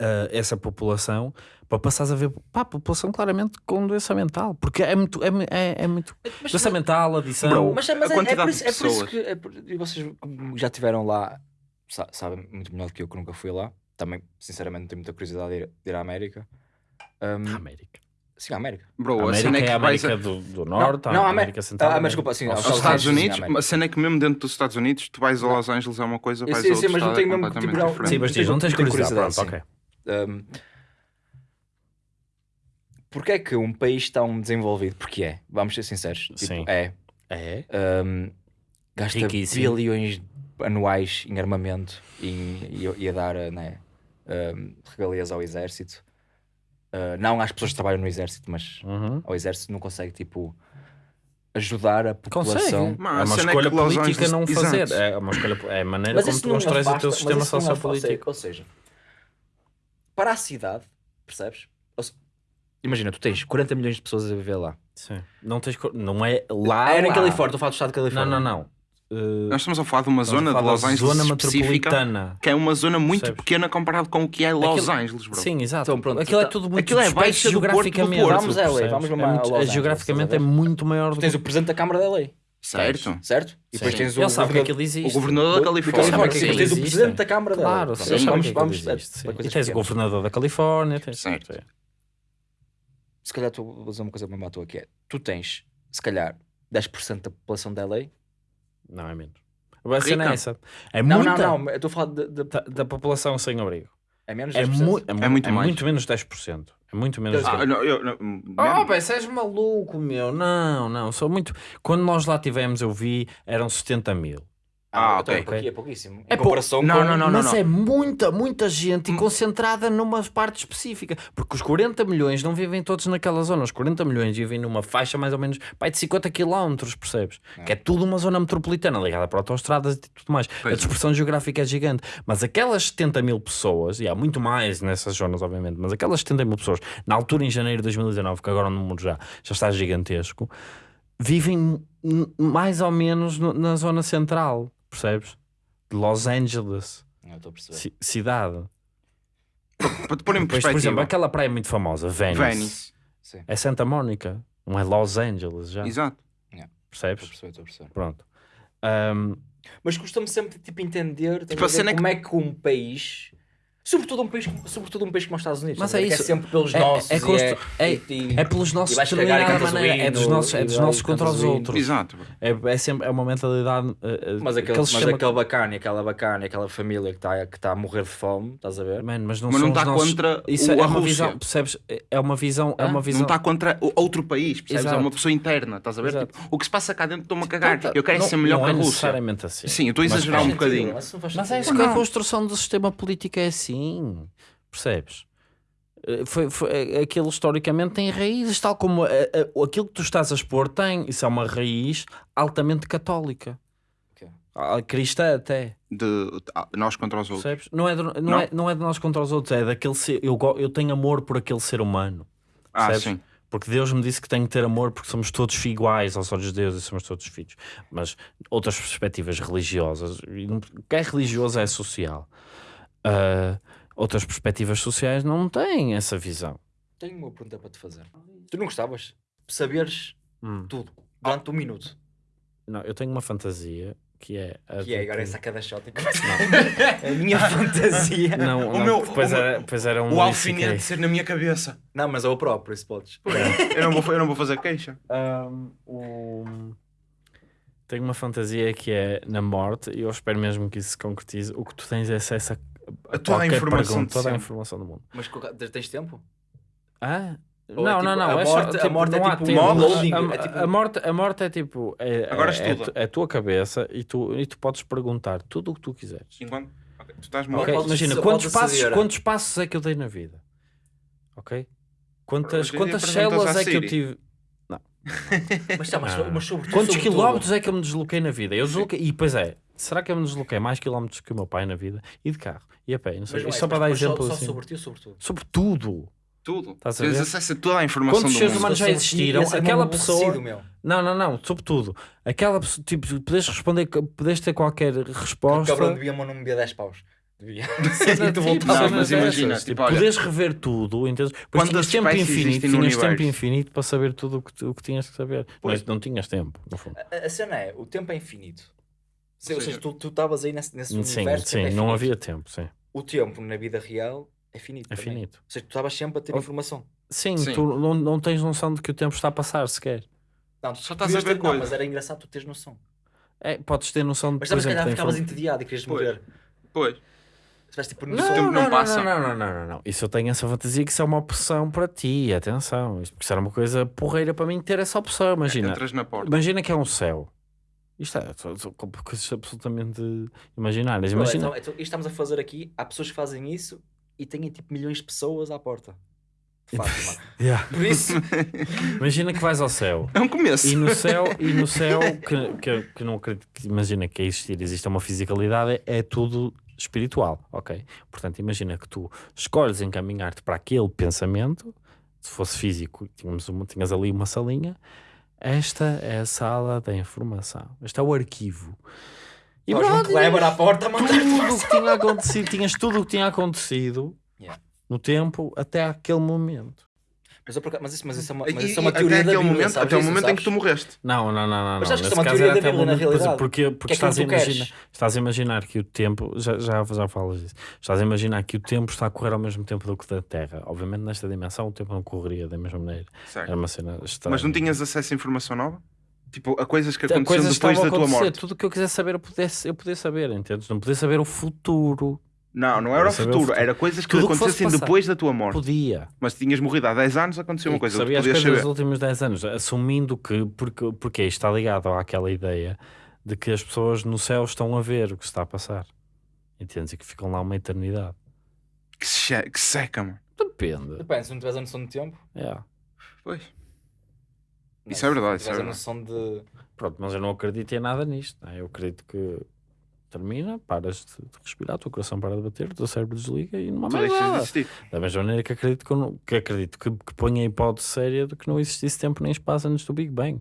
ah, essa população para passares a ver pá, a população claramente com doença mental. Porque é muito. É, é, é muito Mas, doença mental, adição. Bro, mas, mas a é, é, quantidade por isso, é por isso que. é por- e vocês já estiveram lá, sa- sabem muito melhor do que eu que nunca fui lá. Também, sinceramente, não tenho muita curiosidade de ir, de ir à América. Um, A América. sim, à América. Bro, A a América cena é é que a América a- do, do Norte, não, a a América Central. ah, mas desculpa, sim, Aos Estados Estados Unidos, sim, a cena é que mesmo dentro dos Estados Unidos, tu vais a Não. Los Angeles é uma coisa, vais a sei, outro mas não tenho é mesmo, tipo, diferente. Sim, mas diz, não tens tenho curiosidade, pronto, sim. ok. Um, Porquê é que um país tão desenvolvido? Porque é, vamos ser sinceros. Tipo, Sim. É. É. um, gasta Riquíssimo. bilhões anuais em armamento e, e, e a dar né, um, regalias ao exército. Uh, não às pessoas que trabalham no exército, mas Uhum. ao exército não consegue tipo ajudar a Consegue. população. Mano, é a uma é escolha Los política não fazer. Exato. É uma escolha, é a maneira Mas como tu não constróis o teu mas sistema afasta- sociopolítico. Ou seja, para a cidade, percebes? Ou se- Imagina, tu tens 40 milhões de pessoas a viver lá. Sim. Não, tens, não é lá. Era em lá. Califórnia, estou a falar do estado de Não, Califórnia. não, não. Uh, Nós estamos a falar de uma estamos a zona de falar Los Angeles zona específica, metropolitana. que é uma zona muito Percebes? pequena comparado com o que é Los Aquilo- Angeles, bro. Sim, exato. Então, pronto, aquilo é então- tudo muito aquilo é disperso baixa do Porto do geograficamente. Porto. Vamos a LA, percebes? vamos mesmo É a muito- Los é Angeles, geograficamente estás é a ver? muito maior do Tens que o presidente da Câmara da Lei, Certo? certo? E depois Sim. tens o Ele sabe que governador- aquilo existe. O governador da Califórnia. Califórnia, Sabe que depois aquilo tens o existe. presidente da Câmara da Lei. Claro, sim, vamos, sabe vamos, vamos existe, sim. E tens o pequenas. governador da Califórnia. Tens, Certo. sim. Se calhar tu vou dizer uma coisa mesmo à toa que é, tu tens, se calhar, 10% da população da LA. Não, é menos. A cena é essa. É Não, muita não, não, eu estou a falar de, de- Da, da população sem abrigo. É menos É, 10%. mu é, mu- muito é mais. muito menos 10%. É muito menos Ah, 10%. não, eu, não, Oh, bem, és maluco, meu. Não, não. Sou muito. Quando nós lá tivemos, eu vi, eram 70 mil. Ah, então ok. É, pouqui- é pouquíssimo. É em pou- comparação Não, com... não, não, Mas não. Hum. é muita, muita gente e concentrada numa parte específica. Porque os 40 milhões não vivem todos naquela zona. Os 40 milhões vivem numa faixa mais ou menos pai, de 50 km, percebes? Que é tudo uma zona metropolitana ligada para autostradas e tudo mais. Pois a é. dispersão geográfica é gigante. Mas aquelas 70 mil pessoas, e há muito mais nessas zonas, obviamente, mas aquelas 70 mil pessoas, na altura em janeiro de 2019, que agora o número já, já está gigantesco, vivem mais ou menos no- na zona central, percebes? De Los Angeles, Não, estou a perceber. ci- cidade. Para te pôr em Depois, por exemplo, aquela praia muito famosa, Venice, Venice. Sim, é Santa Mónica, não é Los Angeles já, Exato. estou a percebes? perceber, estou a perceber. Pronto. Ahm, Mas custa-me sempre tipo, entender estás Tipo, a a ver, cena é que- como é que um país. Sobretudo um país, como- sobretudo um país como os Estados Unidos. Mas a é ver? isso. É sempre pelos É- nossos. é é, é- e- É pelos nossos e determinada maneira. É dos nossos, é dos nossos contra os outros. Exato. É, é sempre é uma mentalidade. eh, Mas aquele, mas sistema- aquele bacana, aquela bacana, aquela família que está que tá a morrer de fome, estás a ver? Man, mas não Mas não está nossos- contra Isso o- é a uma Rússia. visão, percebes? É uma visão, é uma visão. Não está contra o- outro país, percebes? Exato. É uma pessoa interna, estás a ver? Tipo, o que se passa cá dentro estou-me a cagar. Não, eu quero não- ser melhor que a é Rússia. necessariamente assim. Sim, eu estou a exagerar um bocadinho. mas é isso que a construção do sistema político é assim. Percebes? Eh, Foi, foi- eh, aquilo historicamente tem raízes, tal como eh, eh, aquilo que tu estás a expor tem. Isso é uma raiz altamente católica. Ok. Ah, Cristã até. De ah, nós contra os outros. Percebes? Não é, de, não, Não. É, não é de nós contra os outros, é daquele ser. Eu, eu tenho amor por aquele ser humano. Ah, Percebes? sim. Porque Deus me disse que tenho que ter amor porque somos todos iguais aos olhos de Deus e somos todos filhos. Mas outras perspectivas religiosas, o que é religioso é social. Ah, outras perspectivas sociais não têm essa visão. Tenho uma pergunta para te fazer. Tu não gostavas de saberes Hum. tudo durante um minuto? Não, eu tenho uma fantasia que é. a Que é agora essa cada shot. [LAUGHS] A minha fantasia. Não, O não, meu- depois, o meu- era, depois era um O alfinete ser na minha cabeça. Não, mas é o próprio, isso podes. [LAUGHS] eu, não vou, eu não vou fazer queixa. Um, o- Tenho uma fantasia que é na morte, e eu espero mesmo que isso se concretize. O que tu tens é acesso a, A toda a informação pergunta, toda a informação do mundo. Mas tens tempo? Ah? Ou não, é não, tipo, não. a é só, morte- a tipo, morte é não tipo loading, A, é tipo- a morte, a morte é tipo. É, Agora é, é, estuda. é a tua cabeça e tu, e tu podes perguntar tudo o que tu quiseres. Enquanto. ok, Tu estás Ok. morto. Ok? podes- Imagina, quantos passos, quantos passos é que eu dei na vida? Ok? Quantas, quantas células é que eu tive? [LAUGHS] Mas, tá, mas, Ah. mas sobretudo. Quantos sobretudo- quilómetros é que eu me desloquei na vida? Eu desloquei, e pois é, será que eu me desloquei mais quilómetros que o meu pai na vida? E de carro, e a pé, não sei. Mas é, só para dar mas só- exemplo Só assim. sobre ti ou sobre tudo? Sobre tudo. Tudo. Estás a Tens ver? acesso a toda a informação Quantos do seres mundo. humanos já existiram? é Aquela mesmo pessoa-. Não, não, não, sobre tudo. Aquela pessoa, tipo, podes responder, podes ter qualquer O resposta. cabrão devia, mas não me devia 10 paus. Devia. [LAUGHS] E tipo, voltavas. Não, mas imagina, tipo, olha- podes rever tudo, entendes? Pois tinhas tempo infinito, tinhas tempo infinito para saber tudo o que, o que tinhas que saber. Pois. Mas não tinhas tempo, no fundo. A, a cena é, o tempo é infinito. Se- Ou seja, tu tu estavas aí nesse, nesse Sim, universo. sim, é não havia tempo, sim. O tempo na vida real é finito. É também. finito. Ou seja, tu estavas sempre a ter Oh. informação. Sim, Sim. tu não, não tens noção de que o tempo está a passar sequer. Não, Só tu estás a ver ter- coisas. Não, mas era engraçado tu teres noção. É, podes ter noção de Mas se exemplo, calhar ficavas entediado e querias Pois. morrer. Pois. Tipo Não, tempo não, não passa. Não, não, não, não, não, não. Isso eu tenho essa fantasia que isso é uma opção para ti, atenção. Isto porque isso era uma coisa porreira para mim ter essa opção. Imagina, Entras na porta. imagina que é um céu. Isto é são- são coisas absolutamente imaginárias. Imagina, Então, então, isto estamos a fazer aqui, há pessoas que fazem isso e têm tipo milhões de pessoas à porta. [LAUGHS] Fátima. Yeah. Por isso, [LAUGHS] imagina que vais ao céu. É um começo. E no céu, [LAUGHS] e no céu que, que, que não acredito que imagina que a existir existe uma fisicalidade, é tudo espiritual, ok? Portanto, imagina que tu escolhes encaminhar-te para aquele pensamento, se fosse físico, tínhamos uma, tinhas ali uma salinha, esta é a sala da informação, este é o arquivo. E nós um Kleber à porta a mandar tudo o que tinha acontecido, tinhas tudo o que tinha acontecido Yeah. no tempo até aquele momento. Mas, eu acaso- mas isso, mas isso é uma, E- mas isso é uma e teoria até da Bíblia, momento, sabes até o momento em que sabes? tu morreste. Não, não, não, não. Mas não. acho que Nesse isso é uma caso teoria era da até Bíblia, na é, realidade. Porque, porque é estás, a imaginar, estás a imaginar que o tempo, já, já, já falas disso, estás a imaginar que o tempo está a correr ao mesmo tempo do que da Terra. Obviamente, nesta dimensão, o tempo não correria da mesma maneira. Certo. Era uma cena estranha. Mas não tinhas acesso a informação nova? Tipo, a coisas que aconteceram coisas depois da a tua acontecer. morte. Tudo o que eu quisesse saber, eu pudesse, eu podia saber, entendes? Não podia saber o futuro. Não, não era o futuro. Era coisas que Tudo que acontecessem passar. depois da tua morte. Podia. Mas tinhas morrido há 10 anos, aconteceu uma E coisa. que sabia as podias coisas saber. dos últimos 10 anos, assumindo que, porque, porque isto está ligado àquela ideia de que as pessoas no céu estão a ver o que se está a passar. Entendes? E que ficam lá uma eternidade. Que, se- que seca, mano. Depende. Depende, se não tiveres a noção de tempo. É. Pois. não, Isso é verdade, Se isso é tiveres a noção de. Pronto, mas eu não acredito em nada nisto. não é? Eu acredito que termina, paras de, de respirar, o teu coração para de bater, o teu cérebro desliga e não há mais de nada. existir. Da mesma maneira que acredito que, não- que, acredito que, que ponha a hipótese séria de que não existisse tempo nem espaço antes do Big Bang.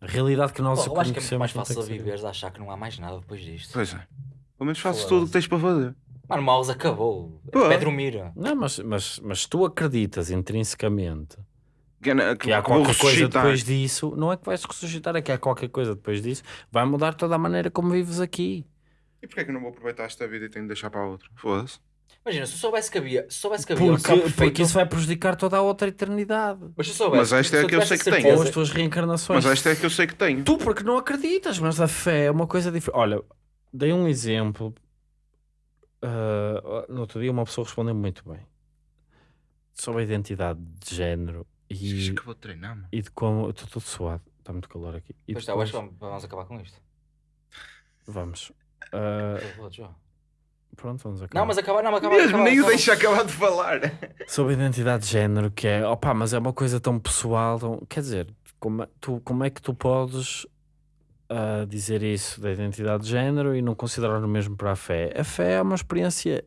A realidade que nós Pô, acho que é muito mais fácil viveres a achar que não há mais nada depois disto. Pois é. Pelo menos fazes Foda-se. tudo o que tens para fazer. Mano, o mouse acabou. É, Pô. é dormir. Não, mas, mas, mas se tu acreditas intrinsecamente Que, é- que há que vou qualquer coisa depois disso, não é que vais ressuscitar, é que há qualquer coisa depois disso, vai mudar toda a maneira como vives aqui. E porquê é que eu não vou aproveitar esta vida e tenho de deixar para a outra? Foda-se. Imagina, se eu soubesse que havia, se soubesse que havia um Porque, perfeito, porque isso vai prejudicar toda a outra eternidade. mas se eu soubesse, Mas esta é a que eu sei que tenho. Ou as tuas reencarnações. Mas esta é a que eu sei que tenho. Tu porque não acreditas, mas a fé é uma coisa diferente. Olha, dei um exemplo. Ah, no outro dia uma pessoa respondeu muito bem sobre a identidade de género E, que eu vou treinar, mano. e de como. Estou todo suado, está muito calor aqui. E Pois está, eu acho depois- que vamos- vamos acabar com isto. Vamos. [LAUGHS] Já. pronto, vamos acabar. Não, mas acabar, não, acabar. Mesmo, acabar, nem o acabar. deixa acabar de falar. [LAUGHS] Sobre a identidade de género, que é, opá, mas é uma coisa tão pessoal, tão- quer dizer, como, é- tu, como é que tu podes ah, dizer isso da identidade de género e não considerar o mesmo para a fé? A fé é uma experiência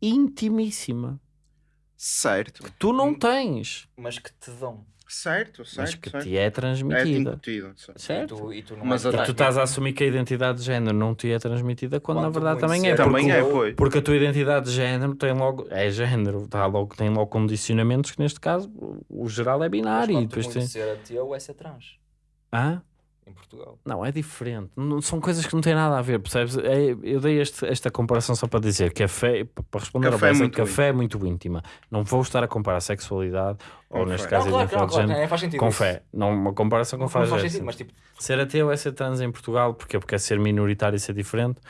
intimíssima Certo. que tu não tens, Mas que te dão. Certo, mas certo. que certo. te é É transmitida. incutido. certo. E certo? tu, e tu não Mas a- E tu estás a assumir que a identidade de género não te é transmitida quando, na verdade também é. Também porque, é, pois. porque a tua identidade de género tem logo, é género, tá logo, tem logo condicionamentos que neste caso o geral é Mas binário. E quanto depois tem... ser ateu é ser trans. Hã? Em Portugal. Não, é diferente. Não- são coisas que não têm nada a ver, percebes? É- eu dei este- esta comparação só para dizer que a fé, p- para responder a ao é Bessa, muito que a fé é muito íntima. Não vou estar a comparar sexualidade, ou neste fé. caso não, a claro, não, claro, género, não, faz sentido com isso. fé. Não uma comparação com Não faz, faz é sentido, mas tipo, Ser ateu é ser trans em Portugal, porque porque é ser minoritário e ser diferente.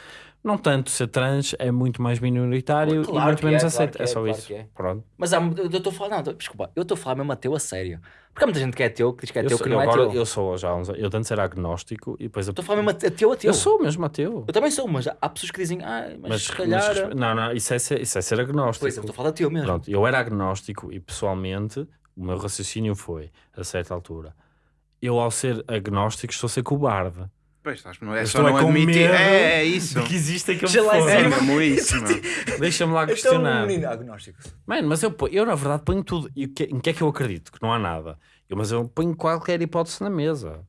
Não tanto, ser trans é muito mais minoritário Claro e muito que menos é, aceito. claro é que só é, claro isso. é. Pronto. mas há, eu estou a falar, não, desculpa, eu estou a falar mesmo ateu a sério. Porque há muita gente que é ateu que diz que é Eu, ateu sou, que não é agora, ateu. eu sou já uns Eu antes era agnóstico e depois. Estou a falar mesmo ateu, ateu. Eu sou mesmo ateu. Eu também sou, mas há pessoas que dizem, ah, mas, Mas, se calhar. mas- não, não, isso é ser, isso é ser agnóstico. Pois, eu estou a falar ateu mesmo. Pronto, eu era agnóstico e pessoalmente o meu raciocínio foi, a certa altura, eu ao ser agnóstico estou a ser cobarde. Pois estás, não é Eu só é não com admitir. medo É, é isso. Que existe aquele Já lá foda. É mesmo isso. Deixa-me lá Este é um questionar. menino agnóstico. Mano, mas eu, eu na verdade ponho tudo. E o que- em que é que eu acredito? Que não há nada. Eu, mas eu ponho qualquer hipótese na mesa.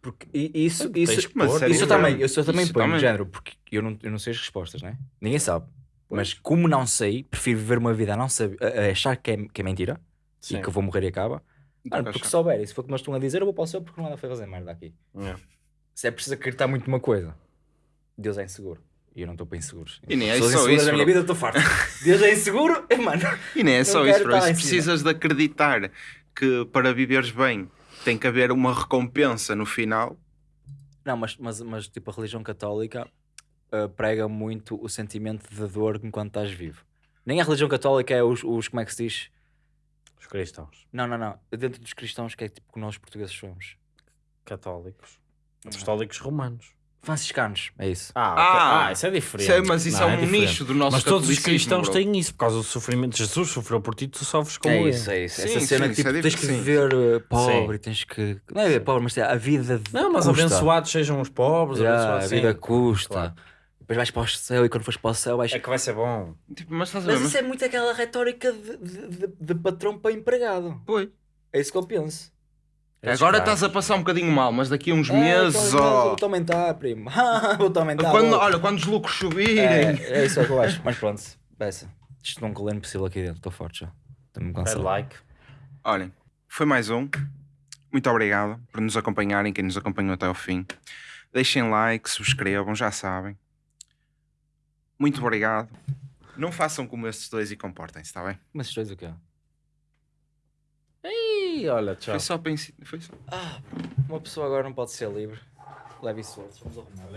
Porque isso, isso, que isso eu é também, isso eu também Isso ponho, também. de género, porque eu não, eu não sei as respostas, né? Ninguém sabe. Mas como não sei, prefiro viver uma vida a não saber, a, achar que é, que é mentira Sim. e que eu vou morrer e acaba. Mano, porque se souber, e se for como eles estão a dizer, eu vou para o céu porque não anda a fazer merda aqui. É. Se é preciso acreditar muito numa coisa, Deus é inseguro. E eu não estou para inseguros. E nem é Pessoas só isso, da minha vida, eu estou farto. Deus é inseguro, é [LAUGHS] mano. E nem é só isso, bro. Se precisas de acreditar que para viveres bem tem que haver uma recompensa no final, Não, mas, mas, mas tipo, a religião católica uh, prega muito o sentimento de dor enquanto estás vivo. Nem a religião católica é os, os como é que se diz? Os cristãos, Não, não, não. Dentro dos cristãos que é tipo que nós portugueses somos. católicos, apostólicos romanos. Franciscanos, é isso. Ah, Ah, ok. ah, isso é diferente. Sei, mas isso Não, é um diferente. nicho do nosso Mas todos os cristãos bro. têm isso por causa do sofrimento. Jesus sofreu por ti, tu sofres como é ele. isso, é isso. Sim, Essa cena sim, tipo, é tens que viver uh, pobre, tens que. Não é viver pobre, mas é a vida. de- Não, mas custa. abençoados sejam os pobres, abençoados a vida custa. Claro. Depois vais para o céu e quando fores para o céu vais. É que vai ser bom. Tipo, mas? Mas Mas, isso é muito aquela retórica de, de, de- de patrão para empregado. Pois. É isso que eu penso. É Agora estás a passar um bocadinho mal, mas daqui a uns É, meses, então, ó. Vou-te aumentar, primo. [LAUGHS] Vou-te aumentar. Quando, olha, quando os lucros subirem. é, é isso que eu acho. Mas pronto, peça. Isto não colher possível aqui dentro. Estou forte já. Estou-me cansado. like. Olhem, foi mais um. Muito obrigado por nos acompanharem, quem nos acompanhou até ao fim. Deixem like, subscrevam, já sabem. Muito obrigado. Não façam como estes dois e comportem-se, está bem? Mas isto dois o quê? Olha, tchau. Foi só para ensinar. Foi só. Ah, uma pessoa agora não pode ser livre. Leve isso outros. Vamos arrumar.